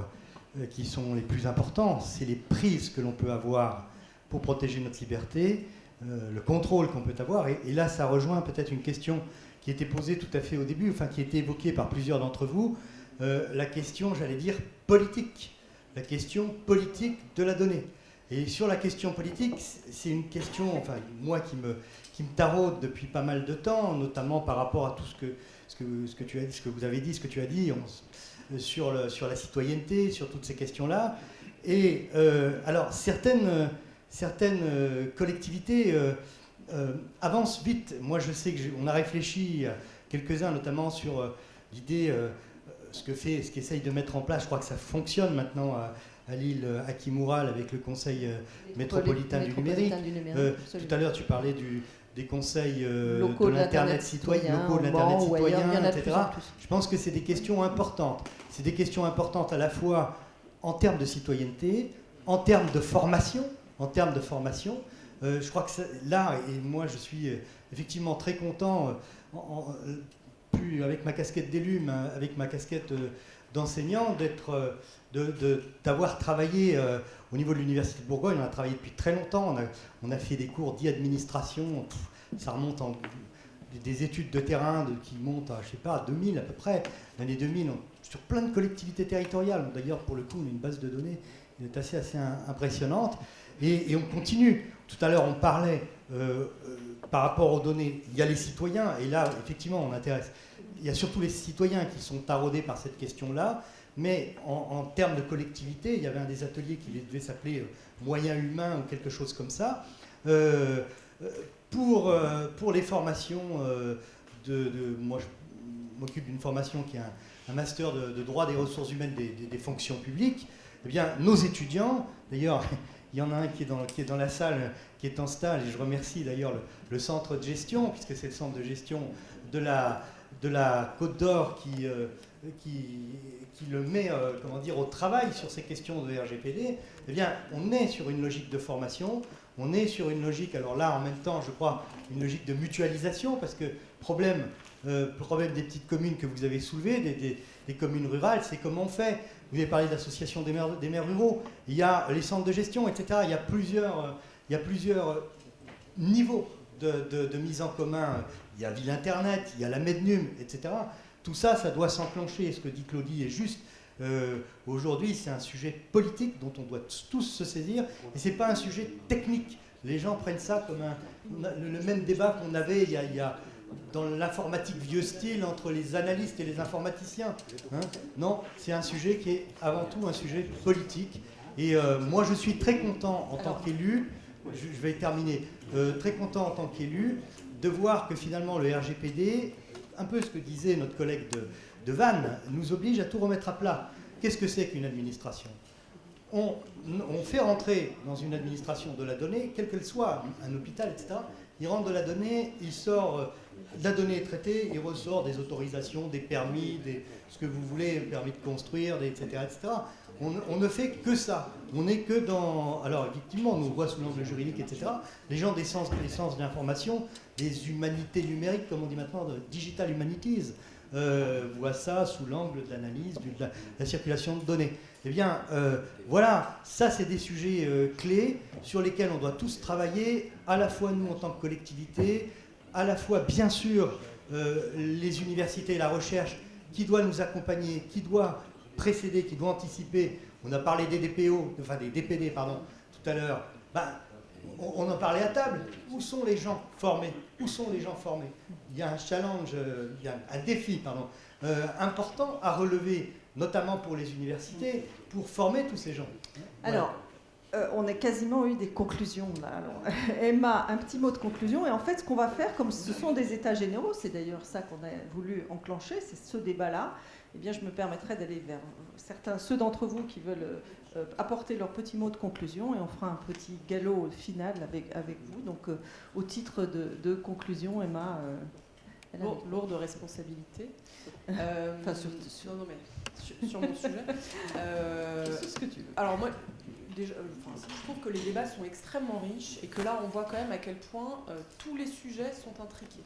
euh, qui sont les plus importants, c'est les prises que l'on peut avoir pour protéger notre liberté, euh, le contrôle qu'on peut avoir. Et, là, ça rejoint peut-être une question qui était posée tout à fait au début, enfin qui été évoquée par plusieurs d'entre vous, la question, j'allais dire, politique. La question politique de la donnée. Et sur la question politique, c'est une question, enfin, moi qui me, qui me taraude depuis pas mal de temps, notamment par rapport à tout ce que, ce que, ce que, tu as, ce que vous avez dit, ce que tu as dit sur, sur la citoyenneté, sur toutes ces questions-là. Et euh, alors, certaines, certaines euh, collectivités euh, avancent vite. Moi, je sais qu'on a réfléchi, quelques-uns notamment, sur l'idée, ce que fait, ce qu'essaye de mettre en place, je crois que ça fonctionne maintenant à l'île Akimural avec le Conseil euh, métropolitain, du numérique. Euh, tout à l'heure, tu parlais du, des conseils euh, de l'Internet citoyen, locaux de l'Internet citoyen, etc. Je pense que c'est des questions importantes. C'est des questions importantes à la fois en termes de citoyenneté, en termes de formation, en termes de formation. je crois que là, et moi je suis effectivement très content, avec ma casquette d'élu, mais avec ma casquette d'enseignant, d'être d'avoir travaillé euh, au niveau de l'Université de Bourgogne. On a travaillé depuis très longtemps. On a, fait des cours d'administration. Ça remonte en des études de terrain qui montent à, je sais pas, à 2000 à peu près, l'année 2000, sur plein de collectivités territoriales. D'ailleurs, pour le coup, on a une base de données qui est assez, assez impressionnante. Et, on continue. Tout à l'heure, on parlait euh, euh, par rapport aux données. Il y a les citoyens, et là, effectivement, on intéresse. Il y a surtout les citoyens qui sont taraudés par cette question-là. Mais en, termes de collectivité, il y avait un des ateliers qui devait s'appeler euh, moyens humains ou quelque chose comme ça. Euh, euh, pour, pour les formations moi je m'occupe d'une formation qui est un, master de, droit des ressources humaines des, fonctions publiques, eh bien nos étudiants, d'ailleurs il y en a un qui est, dans, la salle, qui est en stage, et je remercie d'ailleurs le, centre de gestion, puisque c'est le centre de gestion de la, Côte d'Or qui, qui le met euh, comment dire, au travail sur ces questions de RGPD, eh bien, on est sur une logique de formation, on est sur une logique, alors là, en même temps, je crois, une logique de mutualisation, parce que problème, euh, problème des petites communes que vous avez soulevées, des, communes rurales, c'est comment on fait. Vous avez parlé des maires, des maires ruraux, il y a les centres de gestion, etc. Il y a plusieurs, euh, il y a plusieurs niveaux de, de mise en commun. Il y a Ville Internet, il y a la Mednum, etc. Tout ça, ça doit s'enclencher. Ce que dit Claudie est juste. Euh, aujourd'hui, c'est un sujet politique dont on doit tous se saisir, et ce n'est pas un sujet technique. Les gens prennent ça comme le même débat qu'on avait il y, a, dans l'informatique vieux style entre les analystes et les informaticiens. Hein. non, c'est un sujet qui est avant tout un sujet politique. Et euh, moi, je suis très content en tant qu'élu, je, vais terminer, euh, très content en tant qu'élu de voir que finalement le RGPD un peu ce que disait notre collègue de, de Vannes, nous oblige à tout remettre à plat. Qu'est-ce que c'est qu'une administration? On, fait rentrer dans une administration de la donnée, quelle qu'elle soit, un hôpital, etc. Il rentre de la donnée, il sort, euh, la donnée est traitée, il ressort des autorisations, des permis, des, ce que vous voulez, permis de construire, etc. etc. On, ne fait que ça. On n'est que dans. Alors, effectivement, on nous voit sous l'angle juridique, etc. Les gens des sciences, des sciences de l'information, des humanités numériques, comme on dit maintenant, de digital humanities, euh, voient ça sous l'angle de l'analyse, de la, circulation de données. Eh bien, euh, voilà, ça, c'est des sujets euh, clés sur lesquels on doit tous travailler, à la fois nous en tant que collectivité, à la fois, bien sûr, les universités et la recherche qui doit nous accompagner, qui doit précéder, qui doit anticiper. On a parlé des DPO, enfin des DPD, pardon, tout à l'heure. Ben, on, en parlait à table. Où sont les gens formés? Où sont les gens formés? Il y a un challenge, il y a un défi, pardon, important à relever, notamment pour les universités, pour former tous ces gens. Alors, euh, on a quasiment eu des conclusions là. Emma, un petit mot de conclusion. Et en fait, ce qu'on va faire, comme ce sont des états généraux, c'est d'ailleurs ça qu'on a voulu enclencher, c'est ce débat-là. Eh bien, je me permettrai d'aller vers certains, ceux d'entre vous qui veulent euh, apporter leur petit mot de conclusion, et on fera un petit galop final avec, avec vous. Donc, euh, au titre de, conclusion, Emma. lourde responsabilité. Enfin, sur, sur, non, mais sur, mon sujet. ce que tu veux. Alors moi, déjà, euh, je trouve que les débats sont extrêmement riches et que là, on voit quand même à quel point euh, tous les sujets sont intriqués.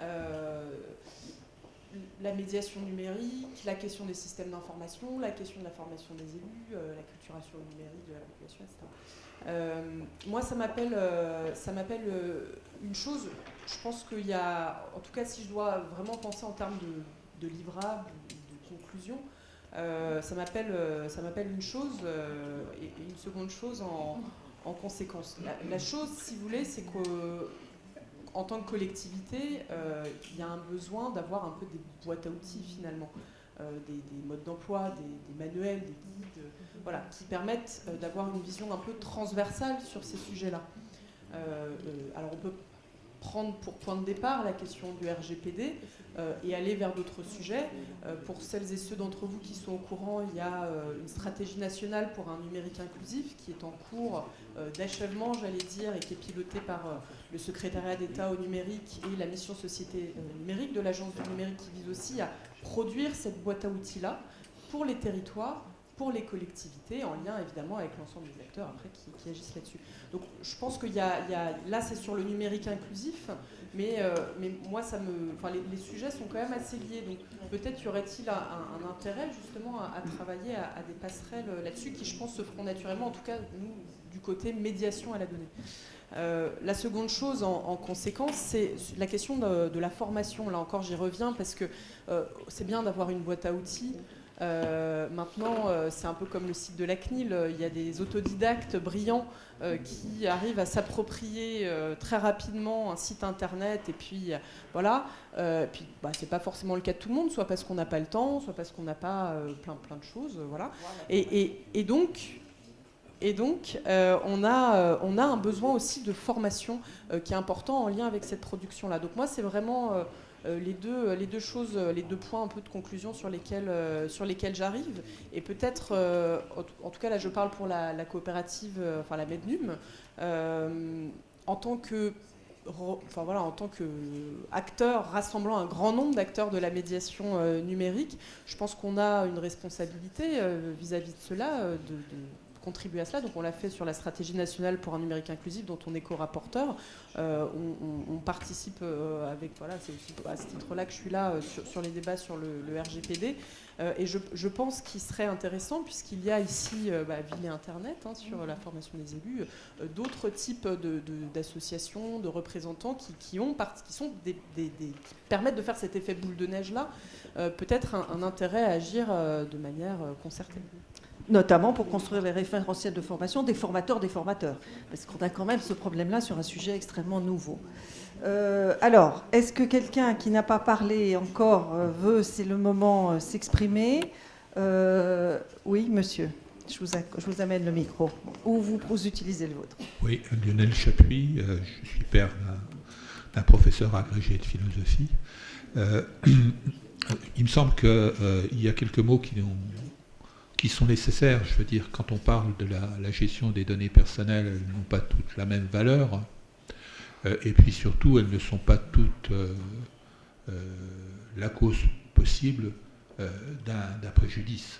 Euh, la médiation numérique, la question des systèmes d'information, la question de la formation des élus, la culturation numérique de la population, etc. moi, ça m'appelle, ça m'appelle une chose. Je pense qu'il y a, en tout cas, si je dois vraiment penser en termes de, de livrable, de conclusion, euh, ça m'appelle euh, une chose euh, et, une seconde chose en, conséquence. La, chose, si vous voulez, c'est qu'en tant que collectivité, il y a un besoin d'avoir un peu des boîtes à outils finalement, des, modes d'emploi, des, manuels, des guides, voilà, qui permettent d'avoir une vision un peu transversale sur ces sujets-là. alors on peut prendre pour point de départ la question du RGPD euh, et aller vers d'autres sujets. Euh, pour celles et ceux d'entre vous qui sont au courant, il y a euh, une stratégie nationale pour un numérique inclusif qui est en cours d'achèvement, j'allais dire, et qui est pilotée par le secrétariat d'État au numérique et la mission société numérique de l'agence du numérique qui vise aussi à produire cette boîte à outils-là pour les territoires pour les collectivités, en lien évidemment avec l'ensemble des acteurs après qui, agissent là-dessus. Donc je pense qu'il y, a, là c'est sur le numérique inclusif, mais, euh, mais moi ça me, enfin les, sujets sont quand même assez liés, donc peut-être y aurait-il un, intérêt justement à, travailler à, des passerelles là-dessus qui je pense se feront naturellement, en tout cas nous du côté médiation à la donnée. Euh, la seconde chose en, conséquence, c'est la question de, la formation. Là encore, j'y reviens parce que euh, c'est bien d'avoir une boîte à outils. Euh, maintenant, c'est un peu comme le site de la CNIL, il y a des autodidactes brillants qui arrivent à s'approprier très rapidement un site internet et puis voilà. puis bah, c'est pas forcément le cas de tout le monde, soit parce qu'on n'a pas le temps, soit parce qu'on n'a pas plein plein de choses, voilà. Et, donc et donc, on, a, on a un besoin aussi de formation qui est important en lien avec cette production-là. Donc moi, c'est vraiment euh, les, deux, choses, euh, les deux points un peu de conclusion sur lesquels, euh, j'arrive. Et peut-être, en tout cas là je parle pour la, coopérative, enfin la Mednum, en tant que qu'acteur rassemblant un grand nombre d'acteurs de la médiation numérique, je pense qu'on a une responsabilité vis-à-vis de cela contribuer à cela. Donc on l'a fait sur la stratégie nationale pour un numérique inclusif dont on est co-rapporteur. Euh, on, participe euh, avec, voilà, c'est aussi à ce titre-là que je suis là euh, sur, les débats sur le, RGPD. et je, pense qu'il serait intéressant, puisqu'il y a ici bah, Ville et Internet hein, sur la formation des élus, d'autres types d'associations, de, représentants qui, qui, ont, qui, sont des, qui permettent de faire cet effet boule de neige-là, peut-être un, intérêt à agir de manière concertée notamment pour construire les référentiels de formation des formateurs des formateurs, parce qu'on a quand même ce problème-là sur un sujet extrêmement nouveau. Euh, alors, est-ce que quelqu'un qui n'a pas parlé encore euh, veut, c'est le moment, euh, s'exprimer Oui, monsieur. Je vous, je vous, amène le micro. Ou vous, vous utilisez le vôtre? Oui, Lionel Chapuis. je suis père d'un professeur agrégé de philosophie. il me semble qu'il y a quelques mots qui ont qui sont nécessaires. Je veux dire, quand on parle de la, gestion des données personnelles, elles n'ont pas toutes la même valeur. Euh, et puis surtout, elles ne sont pas toutes euh, euh, la cause possible d'un préjudice.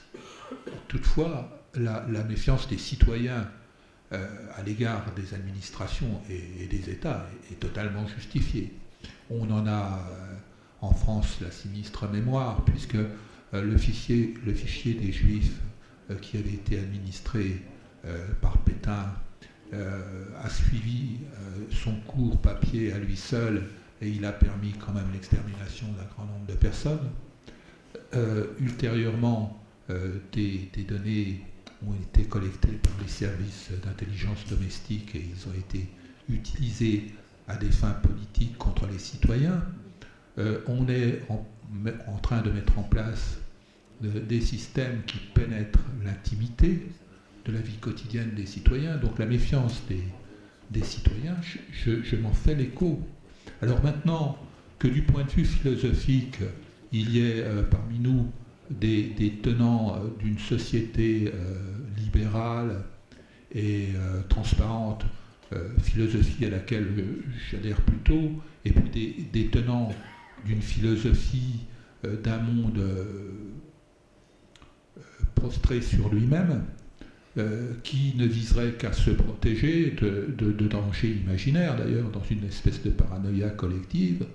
Toutefois, la, méfiance des citoyens à l'égard des administrations et, des États est, totalement justifiée. On en a en France la sinistre mémoire, puisque le fichier, des Juifs qui avait été administré euh, par Pétain euh, a suivi son cours papier à lui seul et il a permis quand même l'extermination d'un grand nombre de personnes. ultérieurement, des, données ont été collectés par les services d'intelligence domestique et ils ont été utilisés à des fins politiques contre les citoyens. Euh, on est en, train de mettre en place des systèmes qui pénètrent l'intimité de la vie quotidienne des citoyens, donc la méfiance des, citoyens, je m'en fais l'écho. Alors maintenant que du point de vue philosophique, il y ait euh, parmi nous des, tenants euh, d'une société euh, libérale et transparente, philosophie à laquelle j'adhère plutôt, et puis des, tenants d'une philosophie d'un monde prostré sur lui-même, qui ne viserait qu'à se protéger de dangers imaginaires, d'ailleurs, dans une espèce de paranoïa collective,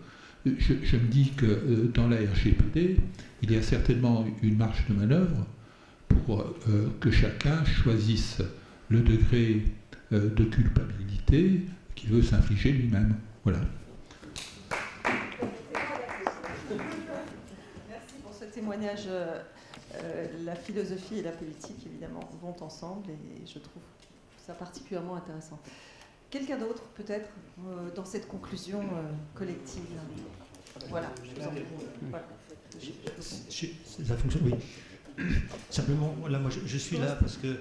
je, me dis que euh, dans la RGPD, il y a certainement une marge de manœuvre pour euh, que chacun choisisse le degré euh, de culpabilité qu'il veut s'infliger lui-même. Voilà. Merci pour ce témoignage. La philosophie et la politique, évidemment, vont ensemble et je trouve ça particulièrement intéressant. Quelqu'un d'autre, peut-être, euh, dans cette conclusion euh, collective? Voilà, je vous en. Ça fonctionne. Simplement, voilà, moi je, suis là parce que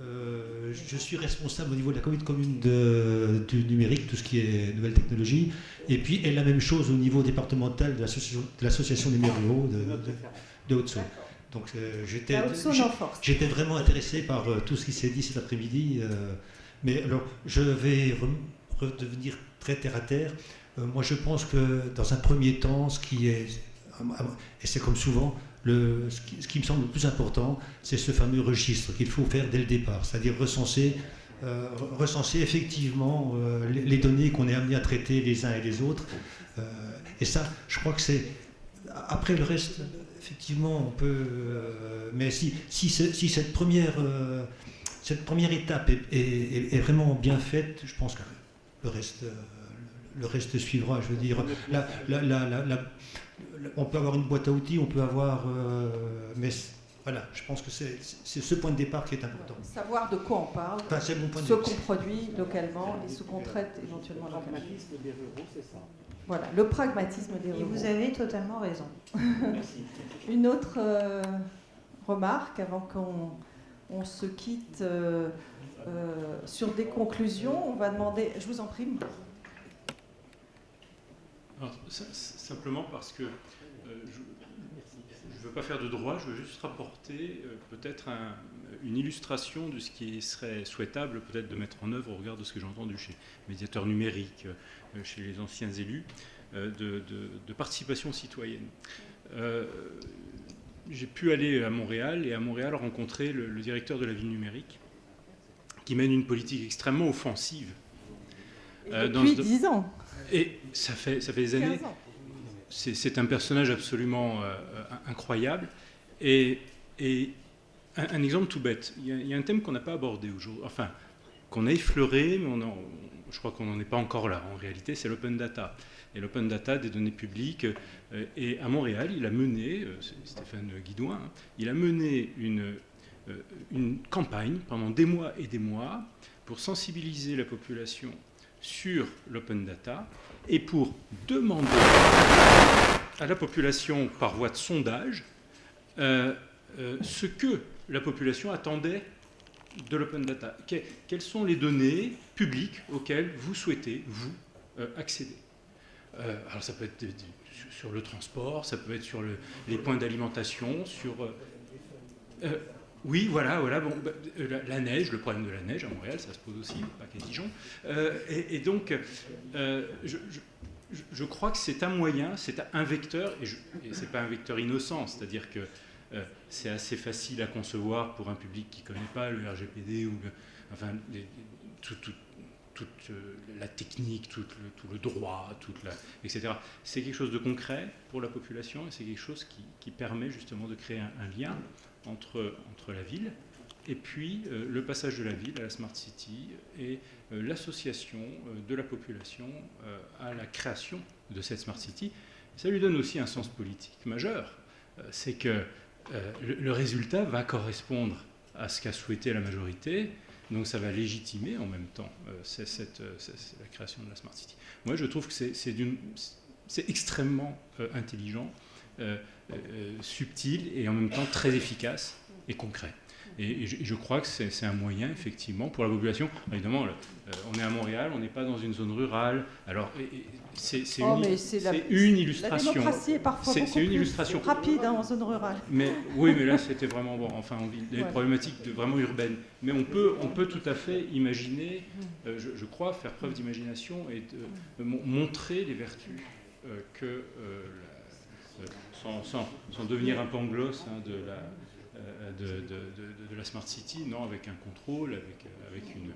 euh, je suis responsable au niveau de la commune du numérique, tout ce qui est nouvelles technologies, et puis et la même chose au niveau départemental de l'association numéro de, de, de Haute-Saône. Donc j'étais vraiment intéressé par tout ce qui s'est dit cet après-midi. Mais alors, je vais redevenir très terre à terre. Euh, moi, je pense que dans un premier temps, ce qui est, et c'est comme souvent, le, ce, qui, me semble le plus important, c'est ce fameux registre qu'il faut faire dès le départ, c'est-à-dire recenser, euh, recenser effectivement euh, les, données qu'on est amené à traiter les uns et les autres. et ça, je crois que c'est. Après le reste, effectivement, on peut. mais si, si, si cette première cette première étape est, vraiment bien faite, je pense que le reste, euh, le reste suivra. Je veux dire, on peut avoir une boîte à outils, on peut avoir, euh, mais voilà, je pense que c'est ce point de départ qui est important. Savoir de quoi on parle, ce qu'on produit localement et ce qu'on traite éventuellement localement. Le pragmatisme des ruraux, c'est ça. Voilà, le pragmatisme des. Et vous avez totalement raison. Merci. Une autre euh, remarque avant qu'on on se quitte euh, euh, sur des conclusions. On va demander, je vous en prie. simplement parce que euh, je ne veux pas faire de droit, je veux juste rapporter peut-être une illustration de ce qui serait souhaitable peut-être de mettre en œuvre au regard de ce que j'ai entendu chez médiateurs numériques, chez les anciens élus, de, participation citoyenne j'ai pu aller à Montréal et à Montréal rencontrer le, directeur de la ville numérique qui mène une politique extrêmement offensive. Euh, depuis 10 ans. Et ça fait, ça fait des années. C'est un personnage absolument euh, incroyable. Et, et un, exemple tout bête. Il y a, un thème qu'on n'a pas abordé aujourd'hui, enfin, qu'on a effleuré, mais on je crois qu'on n'en est pas encore là en réalité, c'est l'open data et l'open data des données publiques. Euh, et à Montréal, il a mené, euh, Stéphane Guidouin, hein, il a mené euh, une campagne pendant des mois et des mois pour sensibiliser la population sur l'open data et pour demander à la population par voie de sondage ce que la population attendait de l'open data. quelles sont les données publiques auxquelles vous souhaitez, vous, accéder euh, alors ça peut être sur le transport, ça peut être sur les points d'alimentation, sur... Euh, euh, oui, voilà, voilà. Bon, bah, la, neige, le problème de la neige à Montréal, ça se pose aussi, pas qu'à Dijon. Et, donc, je, crois que c'est un moyen, c'est un vecteur, et, et c'est pas un vecteur innocent, c'est-à-dire que c'est assez facile à concevoir pour un public qui ne connaît pas le RGPD ou enfin, tout, tout, toute euh, la technique, tout le, droit, etc. C'est quelque chose de concret pour la population et c'est quelque chose qui, permet justement de créer un, lien entre, entre la ville et puis euh, le passage de la ville à la Smart City et euh, l'association de la population à la création de cette Smart City. Ça lui donne aussi un sens politique majeur. c'est que le, résultat va correspondre à ce qu'a souhaité la majorité. Donc ça va légitimer en même temps cette, la création de la Smart City. Moi, je trouve que c'est extrêmement intelligent, subtil et en même temps très efficace et concret. Et, je, crois que c'est un moyen, effectivement, pour la population. Évidemment, euh, on est à Montréal, on n'est pas dans une zone rurale. Alors, c'est oh, une, une, illustration. La démocratie est parfois beaucoup une illustration. rapide hein, en zone rurale. Mais, oui, mais là, c'était vraiment bon. Enfin, des problématiques de, vraiment urbaines. Mais on peut, on peut tout à fait imaginer, euh, je, crois, faire preuve d'imagination et de, montrer les vertus euh, que, sans, sans, sans, devenir un pangloss hein, de la euh, de, la Smart City, non, avec un contrôle, avec, euh, avec une,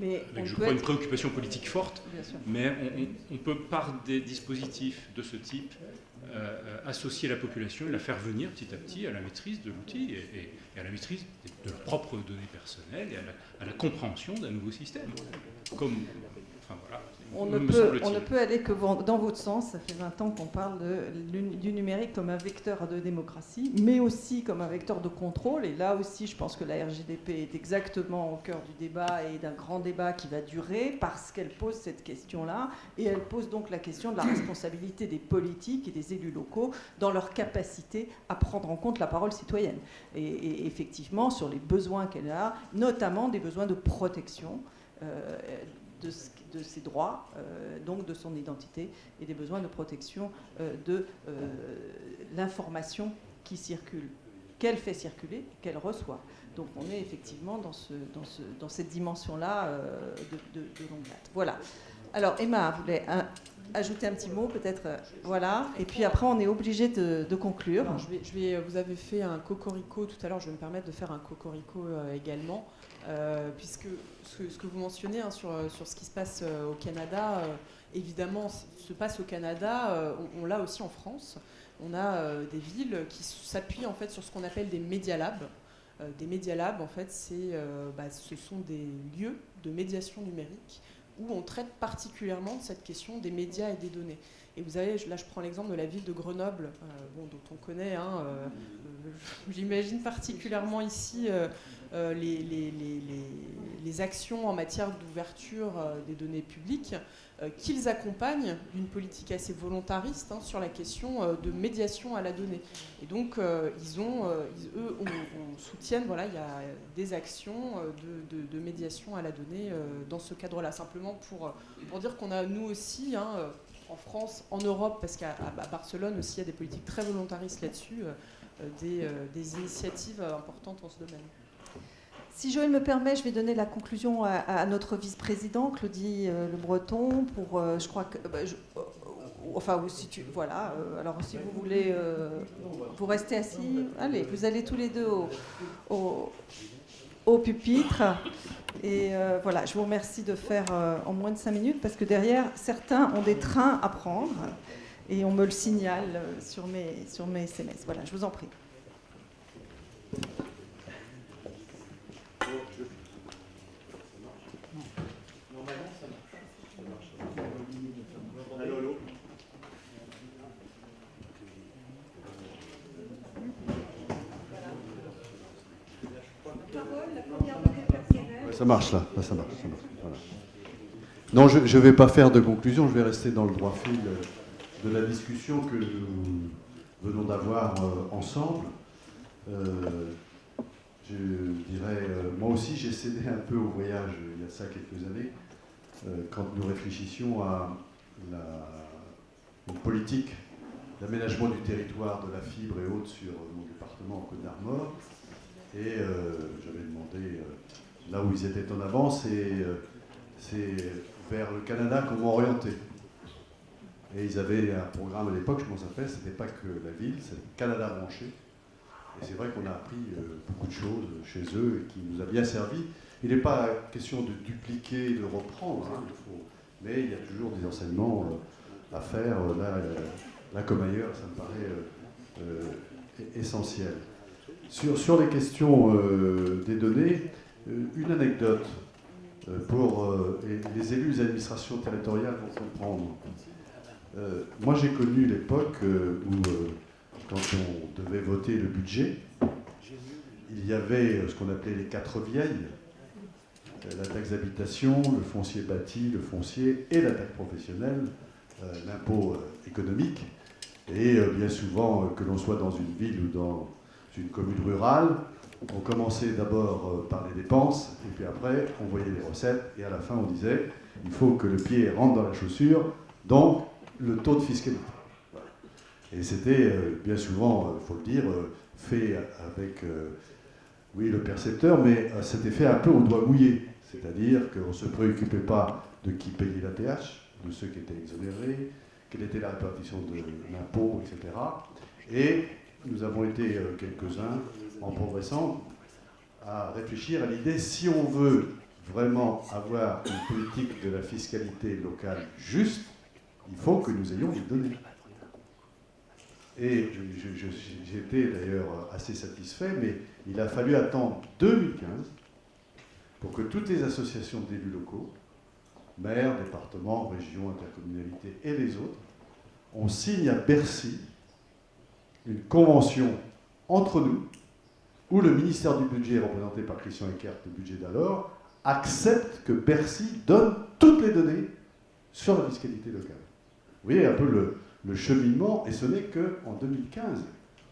mais je crois, une préoccupation politique forte, mais on, peut, par des dispositifs de ce type, euh, associer la population et la faire venir petit à petit à la maîtrise de l'outil et, à la maîtrise de leurs propres données personnelles et à la, à la compréhension d'un nouveau système. Comme, enfin, voilà, on ne, peut, on ne, peut, aller que dans votre sens. Ça fait 20 ans qu'on parle du numérique comme un vecteur de démocratie, mais aussi comme un vecteur de contrôle. Et là aussi, je pense que la RGDP est exactement au cœur du débat et d'un grand débat qui va durer parce qu'elle pose cette question-là. Et elle pose donc la question de la responsabilité des politiques et des élus locaux dans leur capacité à prendre en compte la parole citoyenne. Et, effectivement, sur les besoins qu'elle a, notamment des besoins de protection. Euh, de de ses droits, euh, donc de son identité, et des besoins de protection euh, de euh, l'information qui circule, qu'elle fait circuler, qu'elle reçoit. Donc on est effectivement dans, ce, dans, ce, dans cette dimension-là de, longue date. Voilà. Alors Emma voulait ajouter un petit mot, peut-être. voilà. Et puis après, on est obligé de, conclure. je vous avez fait un cocorico tout à l'heure. Je vais me permettre de faire un cocorico également. Euh, puisque ce, que vous mentionnez hein, sur, sur, ce qui se passe euh, au Canada, euh, évidemment, se passe au Canada, on, l'a aussi en France. On a des villes qui s'appuient en fait sur ce qu'on appelle des Media Labs. des Media Labs, en fait, bah, ce sont des lieux de médiation numérique où on traite particulièrement de cette question des médias et des données. Et vous avez, là je prends l'exemple de la ville de Grenoble, bon, dont on connaît, hein, j'imagine particulièrement ici euh, les, actions en matière d'ouverture euh, des données publiques, euh, qu'ils accompagnent d'une politique assez volontariste hein, sur la question de médiation à la donnée. Et donc, ils ont, eux, on, soutiennent, voilà, il y a des actions de, médiation à la donnée dans ce cadre-là. Simplement pour, pour dire qu'on a, nous aussi, hein, en France, en Europe, parce qu'à Barcelone aussi, il y a des politiques très volontaristes là-dessus, des, des initiatives importantes en ce domaine. Si Joël me permet, je vais donner la conclusion à, notre vice-président, Claudie euh, Le Breton, pour, euh, je crois que... Bah, euh, enfin, si tu... Voilà, alors si vous voulez... vous restez assis, allez, vous allez tous les deux au, pupitre. Et voilà, je vous remercie de faire en moins de cinq minutes, parce que derrière, certains ont des trains à prendre, et on me le signale sur mes, sur mes SMS. Voilà, je vous en prie. Ça marche là, ça marche. Non, je ne vais pas faire de conclusion, je vais rester dans le droit fil de la discussion que nous venons d'avoir euh, ensemble. Euh, je dirais, euh, moi aussi j'ai cédé un peu au voyage il y a ça quelques années, quand nous réfléchissions à la, politique d'aménagement du territoire, de la fibre et autres sur mon département en Côte d'Armor. Et j'avais demandé là où ils étaient en avance, euh, c'est vers le Canada qu'on orienté. Et ils avaient un programme à l'époque, je m'en rappelle, ce n'était pas que la ville, c'était Canada branché. Et c'est vrai qu'on a appris euh, beaucoup de choses chez eux et qui nous a bien servi. Il n'est pas question de dupliquer, de reprendre, hein, mais il y a toujours des enseignements euh, à faire, là, là, comme ailleurs, ça me paraît essentiel. Sur, sur les questions des données, une anecdote euh, pour euh, les élus des administrations territoriales vont comprendre. moi, j'ai connu l'époque où, quand on devait voter le budget, il y avait ce qu'on appelait les quatre vieilles, la taxe d'habitation, le foncier bâti, le foncier et la taxe professionnelle, l'impôt économique. Et bien souvent, que l'on soit dans une ville ou dans une commune rurale, on commençait d'abord par les dépenses, et puis après, on voyait les recettes, et à la fin, on disait, il faut que le pied rentre dans la chaussure, donc le taux de fiscalité. Et c'était euh, bien souvent, il euh, faut le dire, euh, fait avec, oui, le percepteur, mais c'était fait un peu au doigt mouillé. C'est-à-dire qu'on ne se préoccupait pas de qui payait la TH, de ceux qui étaient exonérés, quelle était la répartition de l'impôt, etc. Et nous avons été quelques-uns, en progressant, à réfléchir à l'idée, si on veut vraiment avoir une politique de la fiscalité locale juste, il faut que nous ayons des données. Et j'étais d'ailleurs assez satisfait, mais il a fallu attendre 2015 pour que toutes les associations d'élus locaux, maires, départements, régions, intercommunalités et les autres, on signe à Bercy une convention entre nous, où le ministère du Budget, représenté par Christian Eckert, le budget d'alors, accepte que Bercy donne toutes les données sur la fiscalité locale. Vous voyez un peu le, le cheminement, et ce n'est qu'en 2015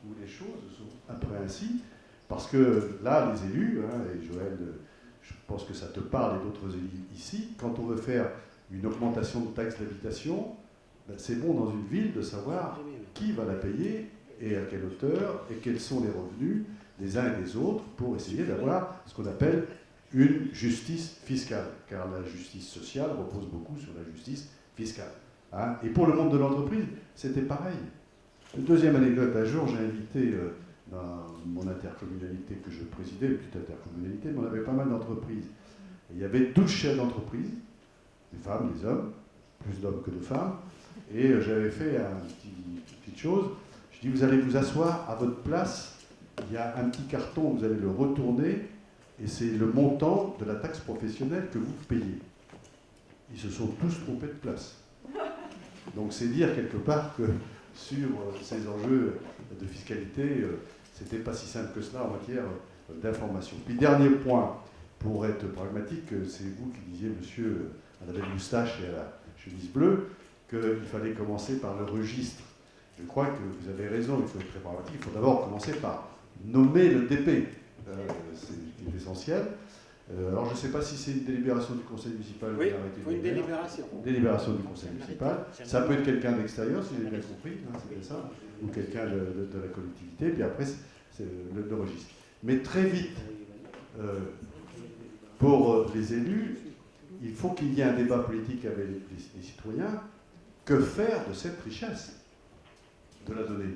où les choses sont peu ainsi, parce que là, les élus, hein, et Joël, je pense que ça te parle et d'autres élus ici, quand on veut faire une augmentation de taxe d'habitation, ben, c'est bon dans une ville de savoir qui va la payer et à quelle hauteur et quels sont les revenus des uns et des autres pour essayer d'avoir ce qu'on appelle une justice fiscale, car la justice sociale repose beaucoup sur la justice fiscale. Hein. et pour le monde de l'entreprise, c'était pareil. Deuxième anecdote, un jour, j'ai invité euh, dans mon intercommunalité que je présidais, une petite intercommunalité, mais on avait pas mal d'entreprises. Il y avait 12 chefs d'entreprise, des femmes, des hommes, plus d'hommes que de femmes, et euh, j'avais fait une petite chose. Je dis, vous allez vous asseoir à votre place, il y a un petit carton, vous allez le retourner, et c'est le montant de la taxe professionnelle que vous payez. Ils se sont tous trompés de place. Donc c'est dire quelque part que sur euh, ces enjeux de fiscalité, euh, c'était pas si simple que cela en matière euh, d'information. Puis dernier point, pour être pragmatique, c'est vous qui disiez, monsieur, à la belle moustache et à la chemise bleue, qu'il fallait commencer par le registre. Je crois que vous avez raison, il faut être très pragmatique. Il faut d'abord commencer par nommer le DP. c'est essentiel. Euh, alors je ne sais pas si c'est une délibération du conseil municipal oui, ou une délibération. Délibération du conseil municipal. Ça peut être quelqu'un d'extérieur, si j'ai bien compris, hein, c'est ça, ou quelqu'un de, la collectivité, puis après c'est le, registre. Mais très vite, euh, pour euh, les élus, il faut qu'il y ait un débat politique avec les, citoyens. Que faire de cette richesse de la donnée?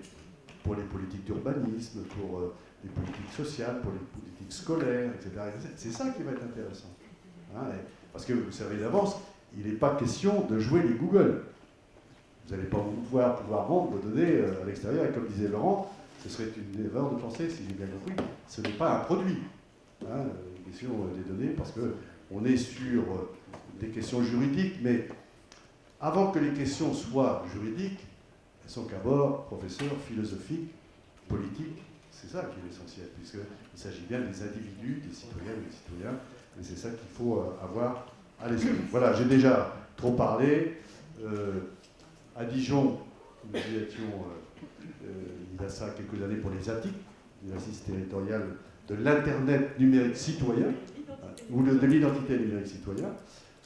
Pour les politiques d'urbanisme, pour les politiques sociales, pour les politiques scolaires, etc. C'est ça qui va être intéressant. Hein, parce que vous savez d'avance, il n'est pas question de jouer les Google. Vous n'allez pas pouvoir, pouvoir vendre vos données euh, à l'extérieur, et comme disait Laurent, ce serait une erreur de penser, si j'ai bien compris, ce n'est pas un produit. Hein, une question euh, des données, parce qu'on est sur euh, des questions juridiques, mais avant que les questions soient juridiques, sont d'abord professeurs philosophiques, politiques, c'est ça qui est l'essentiel, puisqu'il s'agit bien des individus, des citoyennes et des citoyens, et c'est ça qu'il faut euh, avoir à l'esprit. Voilà, j'ai déjà trop parlé. Euh, à Dijon, nous y étions, euh, il y a ça quelques années pour les ATIC, l'exercice territorial de l'Internet numérique citoyen, ou de, l'identité numérique citoyen,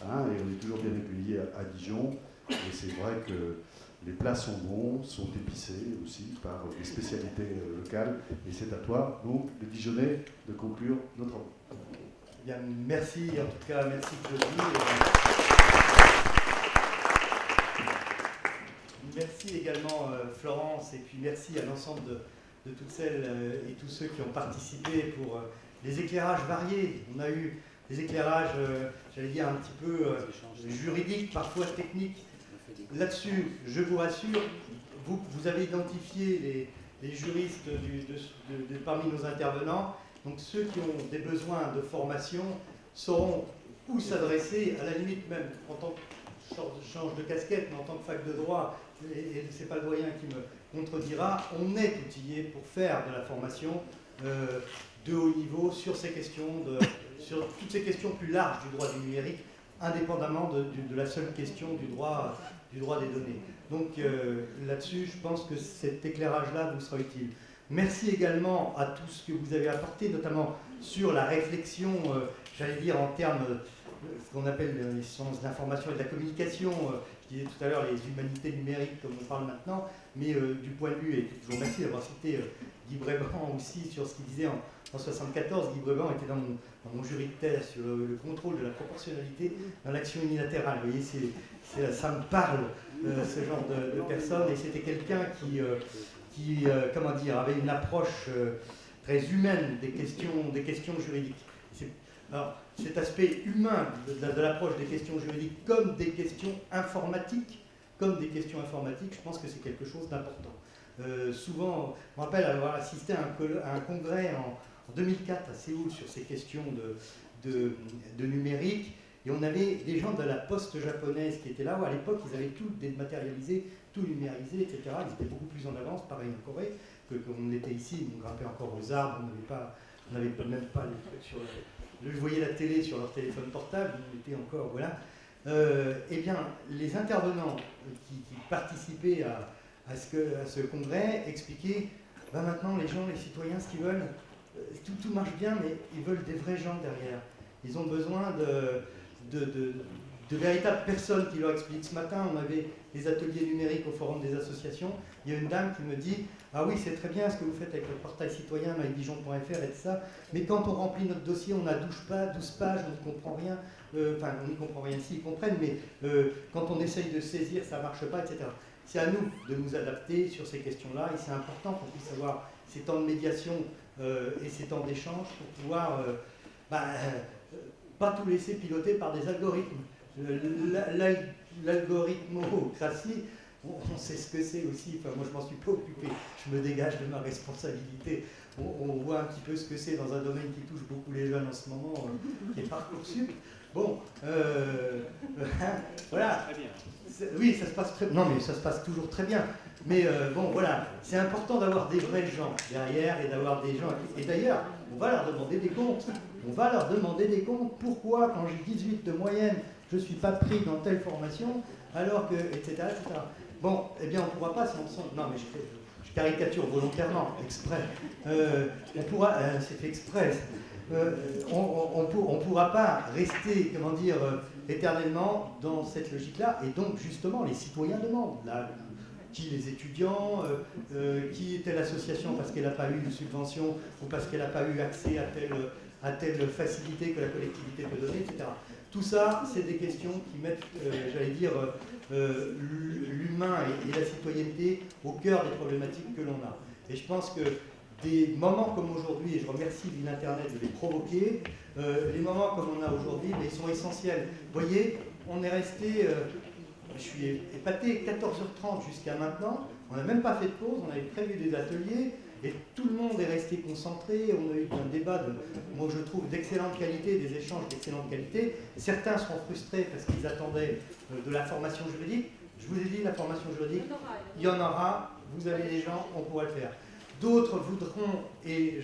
hein, et on est toujours bien accueillis à Dijon, et c'est vrai que les plats sont bons, sont épicés aussi par des spécialités euh, locales. Et c'est à toi, donc, de Dijonais, de conclure notre Bien, merci, en tout cas, merci Claudie. Merci également euh, Florence, et puis merci à l'ensemble de, toutes celles euh, et tous ceux qui ont participé pour les éclairages variés. On a eu des éclairages, j'allais dire, un petit peu juridiques, parfois techniques, là-dessus, je vous rassure, vous, avez identifié les, juristes parmi nos intervenants. Donc ceux qui ont des besoins de formation sauront où s'adresser, à la limite même en tant que change de casquette, mais en tant que fac de droit, et, et ce n'est pas le doyen qui me contredira, on est outillé pour faire de la formation de haut niveau sur ces questions, de, sur toutes ces questions plus larges du droit du numérique, indépendamment de, la seule question du droit, du droit des données. Donc là-dessus, je pense que cet éclairage-là vous sera utile. Merci également à tout ce que vous avez apporté, notamment sur la réflexion, j'allais dire en termes ce qu'on appelle les sciences de l'information et de la communication, euh, je disais tout à l'heure les humanités numériques comme on parle maintenant, mais euh, du point de vue, et je vous remercie d'avoir cité euh, Guy aussi sur ce qu'il disait en, 1974, Guy était dans mon, jury de thèse sur le, contrôle de la proportionnalité dans l'action unilatérale. Vous voyez, ça me parle, ce genre de, personne, et c'était quelqu'un qui, qui comment dire, avait une approche très humaine des questions, juridiques. Alors, cet aspect humain de, l'approche des questions juridiques comme des questions informatiques, comme des questions informatiques, je pense que c'est quelque chose d'important. Euh, souvent, je me rappelle avoir assisté à un, congrès en, 2004 à Séoul sur ces questions de, numérique, et on avait des gens de la poste japonaise qui étaient là, où à l'époque ils avaient tout dématérialisé, tout numérisé, etc. Ils étaient beaucoup plus en avance, pareil en Corée, que qu'on était ici, on grimpait encore aux arbres, on n'avait pas, on même pas les trucs sur je voyais la télé sur leur téléphone portable, ils étaient encore, voilà. Euh, eh bien, les intervenants qui, participaient à, ce à, ce congrès expliquaient, ben maintenant les gens, les citoyens, ce qu'ils veulent, tout, tout, marche bien, mais ils veulent des vrais gens derrière. Ils ont besoin de, véritables personnes qui leur expliquent. Ce matin, on avait des ateliers numériques au Forum des associations. Il y a une dame qui me dit Ah oui, c'est très bien ce que vous faites avec le portail citoyen, mydijon.fr et tout ça, mais quand on remplit notre dossier, on a 12 pages, 12 pages on ne comprend rien. Euh, enfin, on n'y comprend rien si, ils comprennent, mais euh, quand on essaye de saisir, ça ne marche pas, etc. C'est à nous de nous adapter sur ces questions-là et c'est important qu'on puisse avoir ces temps de médiation euh, et ces temps d'échange pour pouvoir bah, pas tout laisser piloter par des algorithmes l'algorithmocratie, on, sait ce que c'est aussi, enfin moi je m'en suis pas occupé, je me dégage de ma responsabilité. On, voit un petit peu ce que c'est dans un domaine qui touche beaucoup les jeunes en ce moment, euh, qui est Parcoursup. Bon, euh, voilà. Oui, ça se passe très Non, mais ça se passe toujours très bien. Mais euh, bon, voilà, c'est important d'avoir des vrais gens derrière et d'avoir des gens. Et d'ailleurs, on va leur demander des comptes. On va leur demander des comptes. Pourquoi, quand j'ai 18 de moyenne, je ne suis pas pris dans telle formation, alors que, etc. Bon, eh bien, on ne pourra pas, Non, mais je, caricature volontairement, exprès. Euh, on pourra, euh, c'est fait exprès. Euh, on ne pourra pas rester, comment dire, éternellement dans cette logique-là, et donc, justement, les citoyens demandent. Qui les étudiants, qui est telle association parce qu'elle n'a pas eu de subvention ou parce qu'elle n'a pas eu accès à telle, facilité que la collectivité peut donner, etc. Tout ça, c'est des questions qui mettent, euh, j'allais dire, euh, euh, l'humain et, la citoyenneté au cœur des problématiques que l'on a. Et je pense que des moments comme aujourd'hui, et je remercie l'Internet de les provoquer, les moments comme on a aujourd'hui, ils sont essentiels. Vous voyez, on est resté, je suis épaté, 14h30 jusqu'à maintenant, on n'a même pas fait de pause, on avait prévu des ateliers, et tout le monde est resté concentré. On a eu un débat, moi je trouve, d'excellente qualité, des échanges d'excellente qualité. Certains seront frustrés parce qu'ils attendaient euh, de la formation juridique. Je vous ai dit, la formation juridique, il y en aura, vous avez les gens, on pourra le faire. D'autres voudront, et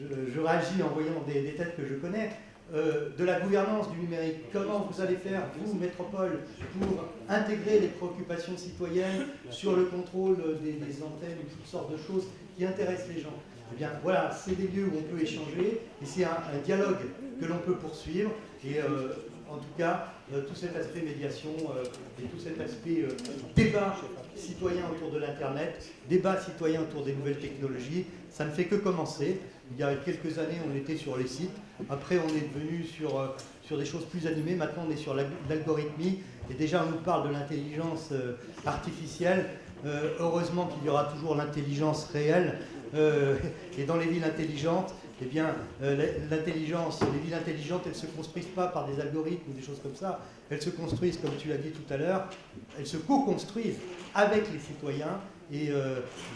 je, réagis en voyant des, têtes que je connais, euh, de la gouvernance du numérique. Comment vous allez faire, vous, métropole, pour intégrer les préoccupations citoyennes sur le contrôle des, antennes ou toutes sortes de choses qui intéressent les gens? Eh bien, voilà, c'est des lieux où on peut échanger et c'est un, dialogue que l'on peut poursuivre. Et euh, en tout cas, tout cet aspect médiation et tout cet aspect débat citoyen autour de l'Internet, débat citoyen autour des nouvelles technologies, ça ne fait que commencer. Il y a quelques années, on était sur les sites. Après, on est devenu sur, euh, des choses plus animées. Maintenant, on est sur l'algorithmie. Et déjà, on nous parle de l'intelligence euh, artificielle. Euh, heureusement qu'il y aura toujours l'intelligence réelle. et dans les villes intelligentes, eh bien, l'intelligence, les villes intelligentes, elles ne se construisent pas par des algorithmes ou des choses comme ça. Elles se construisent, comme tu l'as dit tout à l'heure, elles se co-construisent avec les citoyens et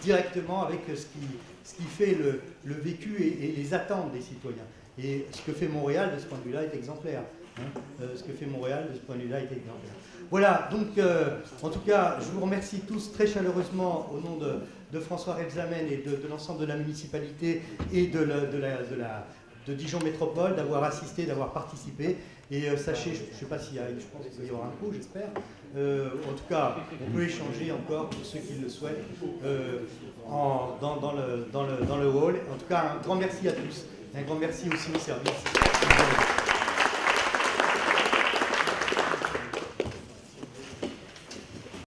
directement avec ce qui, ce qui fait le, vécu et, les attentes des citoyens. Et ce que fait Montréal de ce point de vue-là est exemplaire. Hein. Euh, ce que fait Montréal de ce point de vue-là est exemplaire. Voilà, donc euh, en tout cas, je vous remercie tous très chaleureusement au nom de, de François Rebsamen et de, l'ensemble de la municipalité et de, Dijon Métropole d'avoir assisté, d'avoir participé. Et euh, sachez, je ne sais pas s'il y a, je pense qu'il y aura un coup, j'espère. Euh, en tout cas, on peut échanger encore pour ceux qui le souhaitent euh, dans, le, dans le hall. En tout cas, un grand merci à tous. Un grand merci aussi au service.